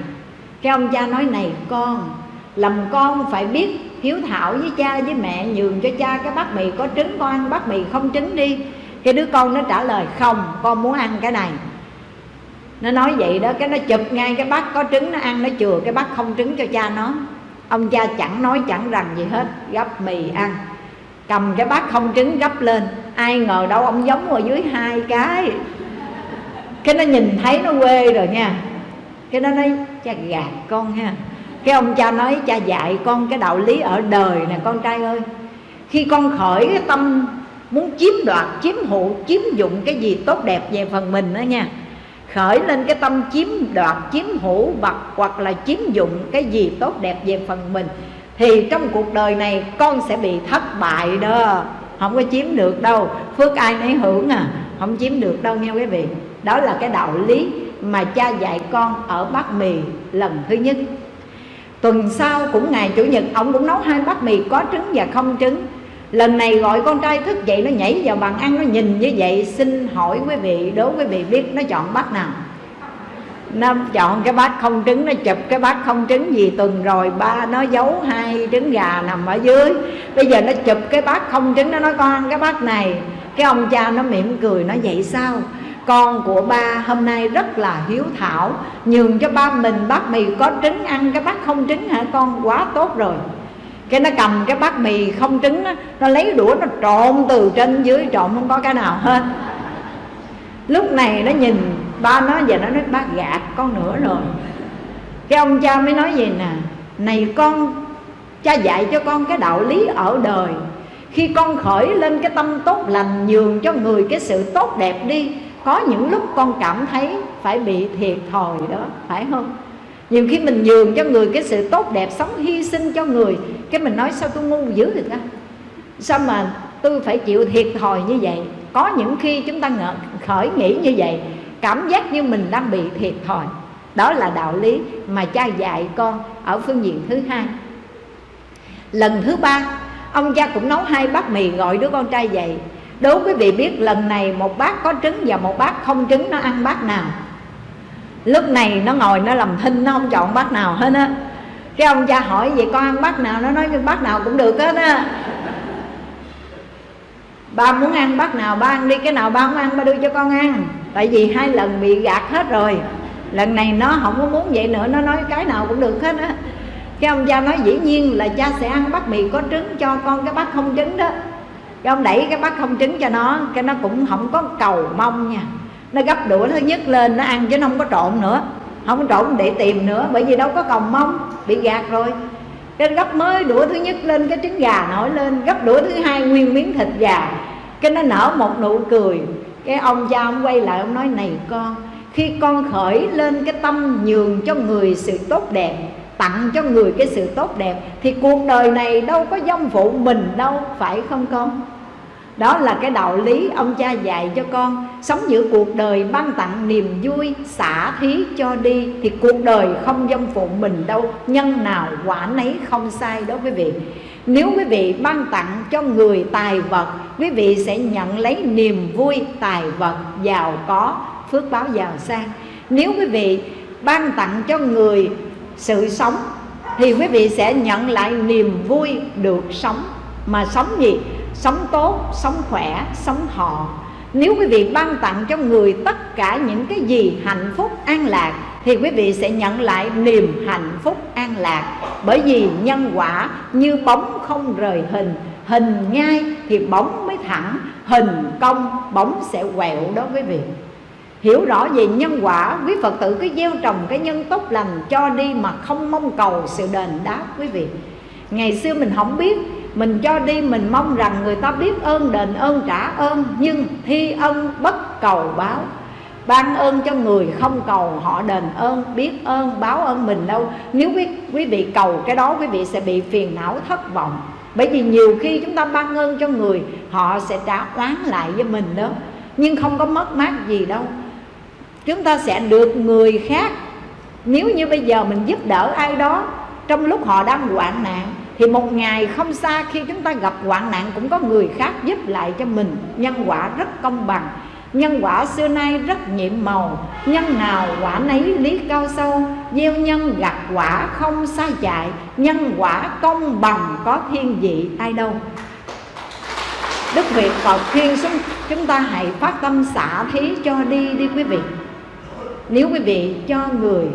A: Cái ông cha nói, này con, làm con phải biết hiếu thảo với cha với mẹ, nhường cho cha cái bát mì có trứng, con ăn bát mì không trứng đi. Cái đứa con nó trả lời, không, con muốn ăn cái này. Nó nói vậy đó, cái nó chụp ngay cái bát có trứng, nó ăn, nó chừa cái bát không trứng cho cha nó. Ông cha chẳng nói chẳng rằng gì hết gấp mì ăn cầm cái bát không trứng gấp lên. Ai ngờ đâu ông giống ở dưới hai cái. Cái nó nhìn thấy nó quê rồi nha. Cái nó nói, cha gạt con ha. Cái ông cha nói, cha dạy con cái đạo lý ở đời nè con trai ơi. Khi con khởi cái tâm muốn chiếm đoạt, chiếm hữu, chiếm dụng cái gì tốt đẹp về phần mình đó nha. Khởi lên cái tâm chiếm đoạt, chiếm hữu vật hoặc là chiếm dụng cái gì tốt đẹp về phần mình thì trong cuộc đời này con sẽ bị thất bại đó. Không có chiếm được đâu. Phước ai nấy hưởng à. Không chiếm được đâu nha quý vị. Đó là cái đạo lý mà cha dạy con ở bát mì lần thứ nhất. Tuần sau cũng ngày chủ nhật, ông cũng nấu hai bát mì có trứng và không trứng. Lần này gọi con trai thức dậy, nó nhảy vào bàn ăn, nó nhìn như vậy. Xin hỏi quý vị, đố quý vị biết nó chọn bát nào? Nó chọn cái bát không trứng nó chụp cái bát không trứng gì tuần rồi ba nó giấu hai trứng gà nằm ở dưới. Bây giờ nó chụp cái bát không trứng nó nói con ăn cái bát này. Cái ông cha nó mỉm cười nó vậy sao? Con của ba hôm nay rất là hiếu thảo nhường cho ba mình bát mì có trứng ăn cái bát không trứng hả con? Quá tốt rồi. Cái nó cầm cái bát mì không trứng đó, nó lấy đũa nó trộn từ trên dưới trộn không có cái nào hết. Lúc này nó nhìn ba nó giờ nó nói bác gạt con nữa rồi. Cái ông cha mới nói gì nè này con cha dạy cho con cái đạo lý ở đời. Khi con khởi lên cái tâm tốt lành nhường cho người cái sự tốt đẹp đi có những lúc con cảm thấy phải bị thiệt thòi đó phải không? Nhiều khi mình nhường cho người cái sự tốt đẹp sống hy sinh cho người cái mình nói sao tôi ngu dữ vậy ta? Sao mà tôi phải chịu thiệt thòi như vậy? Có những khi chúng ta ngờ, khởi nghĩ như vậy cảm giác như mình đang bị thiệt thòi. Đó là đạo lý mà cha dạy con ở phương diện thứ hai. Lần thứ ba, ông cha cũng nấu hai bát mì gọi đứa con trai dậy. Đố quý vị biết lần này một bát có trứng và một bát không trứng nó ăn bát nào? Lúc này nó ngồi nó làm thinh, nó không chọn bát nào hết á. Cái ông cha hỏi vậy con ăn bát nào? Nó nói bát nào cũng được hết á. Ba muốn ăn bát nào ba ăn đi, cái nào ba không ăn ba đưa cho con ăn tại vì hai lần bị gạt hết rồi. Lần này nó không có muốn vậy nữa, nó nói cái nào cũng được hết á. Cái ông cha nói dĩ nhiên là cha sẽ ăn bát mì có trứng cho con cái bát không trứng đó. Cái ông đẩy cái bát không trứng cho nó, cái nó cũng không có cầu mong nha. Nó gấp đũa thứ nhất lên, nó ăn chứ nó không có trộn nữa. Không có trộn để tìm nữa, bởi vì đâu có cầu mong, bị gạt rồi. Cái gấp mới đũa thứ nhất lên, cái trứng gà nổi lên. Gấp đũa thứ hai nguyên miếng thịt gà. Cái nó nở một nụ cười cái ông cha ông quay lại ông nói, này con, khi con khởi lên cái tâm nhường cho người sự tốt đẹp, tặng cho người cái sự tốt đẹp, thì cuộc đời này đâu có dâm phụ mình đâu, phải không con? Đó là cái đạo lý ông cha dạy cho con. Sống giữa cuộc đời ban tặng niềm vui, xả thí cho đi, thì cuộc đời không dâm phụ mình đâu, nhân nào quả nấy không sai đó quý vị nếu quý vị ban tặng cho người tài vật, quý vị sẽ nhận lấy niềm vui, tài vật, giàu có, phước báo giàu sang. Nếu quý vị ban tặng cho người sự sống, thì quý vị sẽ nhận lại niềm vui được sống. Mà sống gì? Sống tốt, sống khỏe, sống họ. Nếu quý vị ban tặng cho người tất cả những cái gì hạnh phúc, an lạc thì quý vị sẽ nhận lại niềm hạnh phúc an lạc. Bởi vì nhân quả như bóng không rời hình hình ngay thì bóng mới thẳng, hình cong, bóng sẽ quẹo đó quý vị. Hiểu rõ về nhân quả, quý phật tử cứ gieo trồng cái nhân tốt lành cho đi mà không mong cầu sự đền đáp quý vị. Ngày xưa mình không biết, mình cho đi mình mong rằng người ta biết ơn đền ơn trả ơn, nhưng thi ân bất cầu báo ban ơn cho người không cầu họ đền ơn biết ơn báo ơn mình đâu. Nếu quý, quý vị cầu cái đó quý vị sẽ bị phiền não thất vọng. Bởi vì nhiều khi chúng ta ban ơn cho người họ sẽ trả oán lại với mình đó. Nhưng không có mất mát gì đâu. Chúng ta sẽ được người khác. Nếu như bây giờ mình giúp đỡ ai đó trong lúc họ đang hoạn nạn thì một ngày không xa khi chúng ta gặp hoạn nạn cũng có người khác giúp lại cho mình. Nhân quả rất công bằng nhân quả xưa nay rất nhiệm màu, nhân nào quả nấy lý cao sâu. Gieo nhân gặt quả không sai chạy nhân quả công bằng có thiên vị ai đâu. Đức Việt Phật khuyên chúng ta hãy phát tâm xả thí cho đi đi quý vị. Nếu quý vị cho người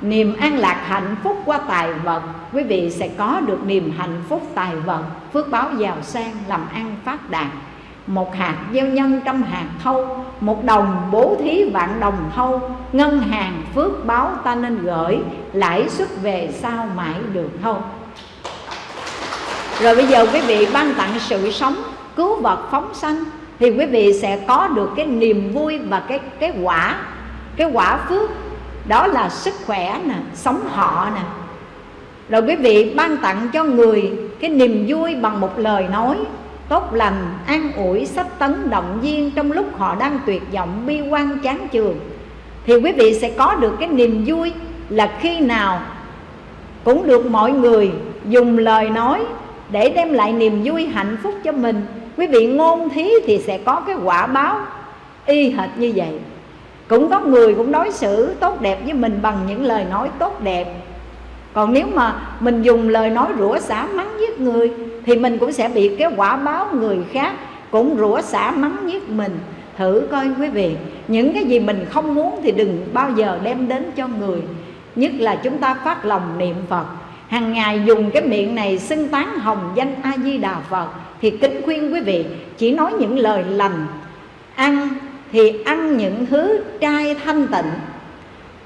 A: niềm an lạc hạnh phúc qua tài vật, quý vị sẽ có được niềm hạnh phúc tài vật. Phước báo giàu sang, làm ăn phát đạt một hạt gieo nhân trăm hạt thâu, một đồng bố thí vạn đồng thâu. Ngân hàng phước báo ta nên gửi, lãi suất về sau mãi được thâu rồi bây giờ quý vị ban tặng sự sống, cứu vật phóng sanh, thì quý vị sẽ có được cái niềm vui và cái cái quả cái quả phước. Đó là sức khỏe nè, sống họ nè. Rồi quý vị ban tặng cho người cái niềm vui bằng một lời nói tốt lành, an ủi, sách tấn động viên trong lúc họ đang tuyệt vọng, bi quan, chán chường. Thì quý vị sẽ có được cái niềm vui là khi nào cũng được mọi người dùng lời nói để đem lại niềm vui hạnh phúc cho mình. Quý vị ngôn thí thì sẽ có cái quả báo y hệt như vậy. Cũng có người cũng đối xử tốt đẹp với mình bằng những lời nói tốt đẹp còn nếu mà mình dùng lời nói rủa xả mắng giết người, thì mình cũng sẽ bị cái quả báo người khác cũng rủa xả mắng giết mình. Thử coi quý vị, những cái gì mình không muốn thì đừng bao giờ đem đến cho người. Nhất là chúng ta phát lòng niệm phật. Hàng ngày dùng cái miệng này xưng tán hồng danh a di đà phật, thì kính khuyên quý vị chỉ nói những lời lành. Ăn thì ăn những thứ trai thanh tịnh.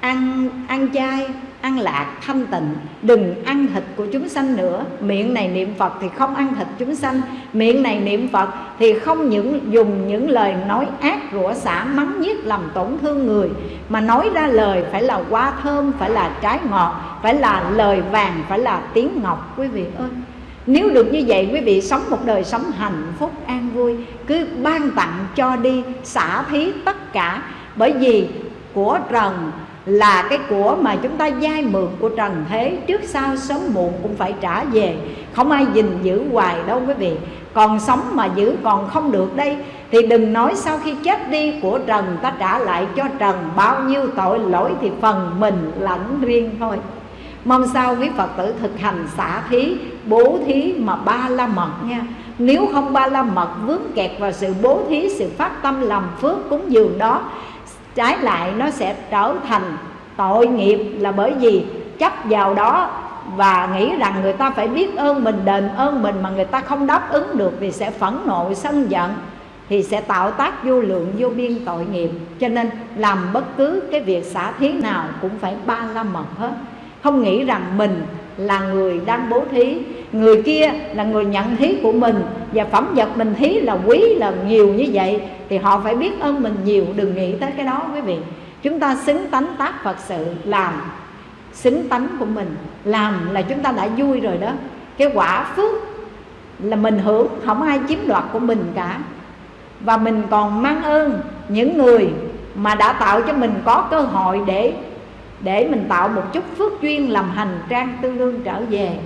A: Ăn ăn chay ăn lạc thanh tịnh, đừng ăn thịt của chúng sanh nữa. Miệng này niệm phật thì không ăn thịt chúng sanh. Miệng này niệm phật thì không những dùng những lời nói ác, rủa xả, mắng nhiếc, làm tổn thương người, mà nói ra lời phải là hoa thơm, phải là trái ngọt, phải là lời vàng, phải là tiếng ngọc. Quý vị ơi, nếu được như vậy, quý vị sống một đời sống hạnh phúc, an vui, cứ ban tặng cho đi, xả thí tất cả. Bởi vì của trần là cái của mà chúng ta dai mượn của trần thế trước sau sớm muộn cũng phải trả về. Không ai gìn giữ hoài đâu quý vị. Còn sống mà giữ còn không được đây, thì đừng nói sau khi chết đi của trần ta trả lại cho trần bao nhiêu tội lỗi thì phần mình lãnh riêng thôi. Mong sao quý phật tử thực hành xả thí, bố thí mà ba la mật nha. Nếu không ba la mật vướng kẹt vào sự bố thí, sự phát tâm làm phước cúng dường đó trái lại nó sẽ trở thành tội nghiệp là bởi vì chấp vào đó và nghĩ rằng người ta phải biết ơn mình, đền ơn mình mà người ta không đáp ứng được thì sẽ phẫn nộ, sân giận, thì sẽ tạo tác vô lượng, vô biên tội nghiệp. Cho nên làm bất cứ cái việc xả thí nào cũng phải ba la mật hết. Không nghĩ rằng mình là người đang bố thí. Người kia là người nhận thí của mình và phẩm vật mình thí là quý, là nhiều như vậy thì họ phải biết ơn mình nhiều. Đừng nghĩ tới cái đó, quý vị. Chúng ta xứng tánh tác phật sự, làm xứng tánh của mình. Làm là chúng ta đã vui rồi đó. Cái quả phước là mình hưởng, không ai chiếm đoạt của mình cả. Và mình còn mang ơn những người mà đã tạo cho mình có cơ hội để để mình tạo một chút phước duyên làm hành trang tương lương trở về.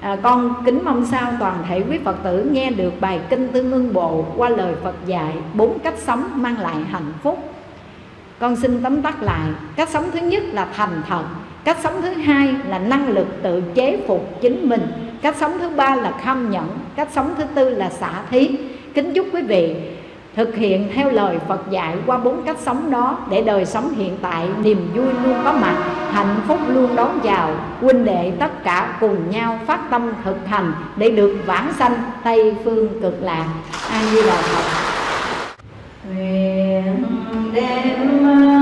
A: À, con kính mong sao toàn thể quý phật tử nghe được bài kinh tương ương bộ qua lời phật dạy bốn cách sống mang lại hạnh phúc. Con xin tóm tắt lại cách sống thứ nhất là thành thật cách sống thứ hai là năng lực tự chế phục chính mình cách sống thứ ba là kham nhẫn cách sống thứ tư là xả thí. Kính chúc quý vị thực hiện theo lời Phật dạy qua bốn cách sống đó để đời sống hiện tại, niềm vui luôn có mặt, hạnh phúc luôn đón chào, huynh đệ tất cả cùng nhau phát tâm thực hành để được vãng sanh tây phương cực lạc. A di đà phật. Nguyện đem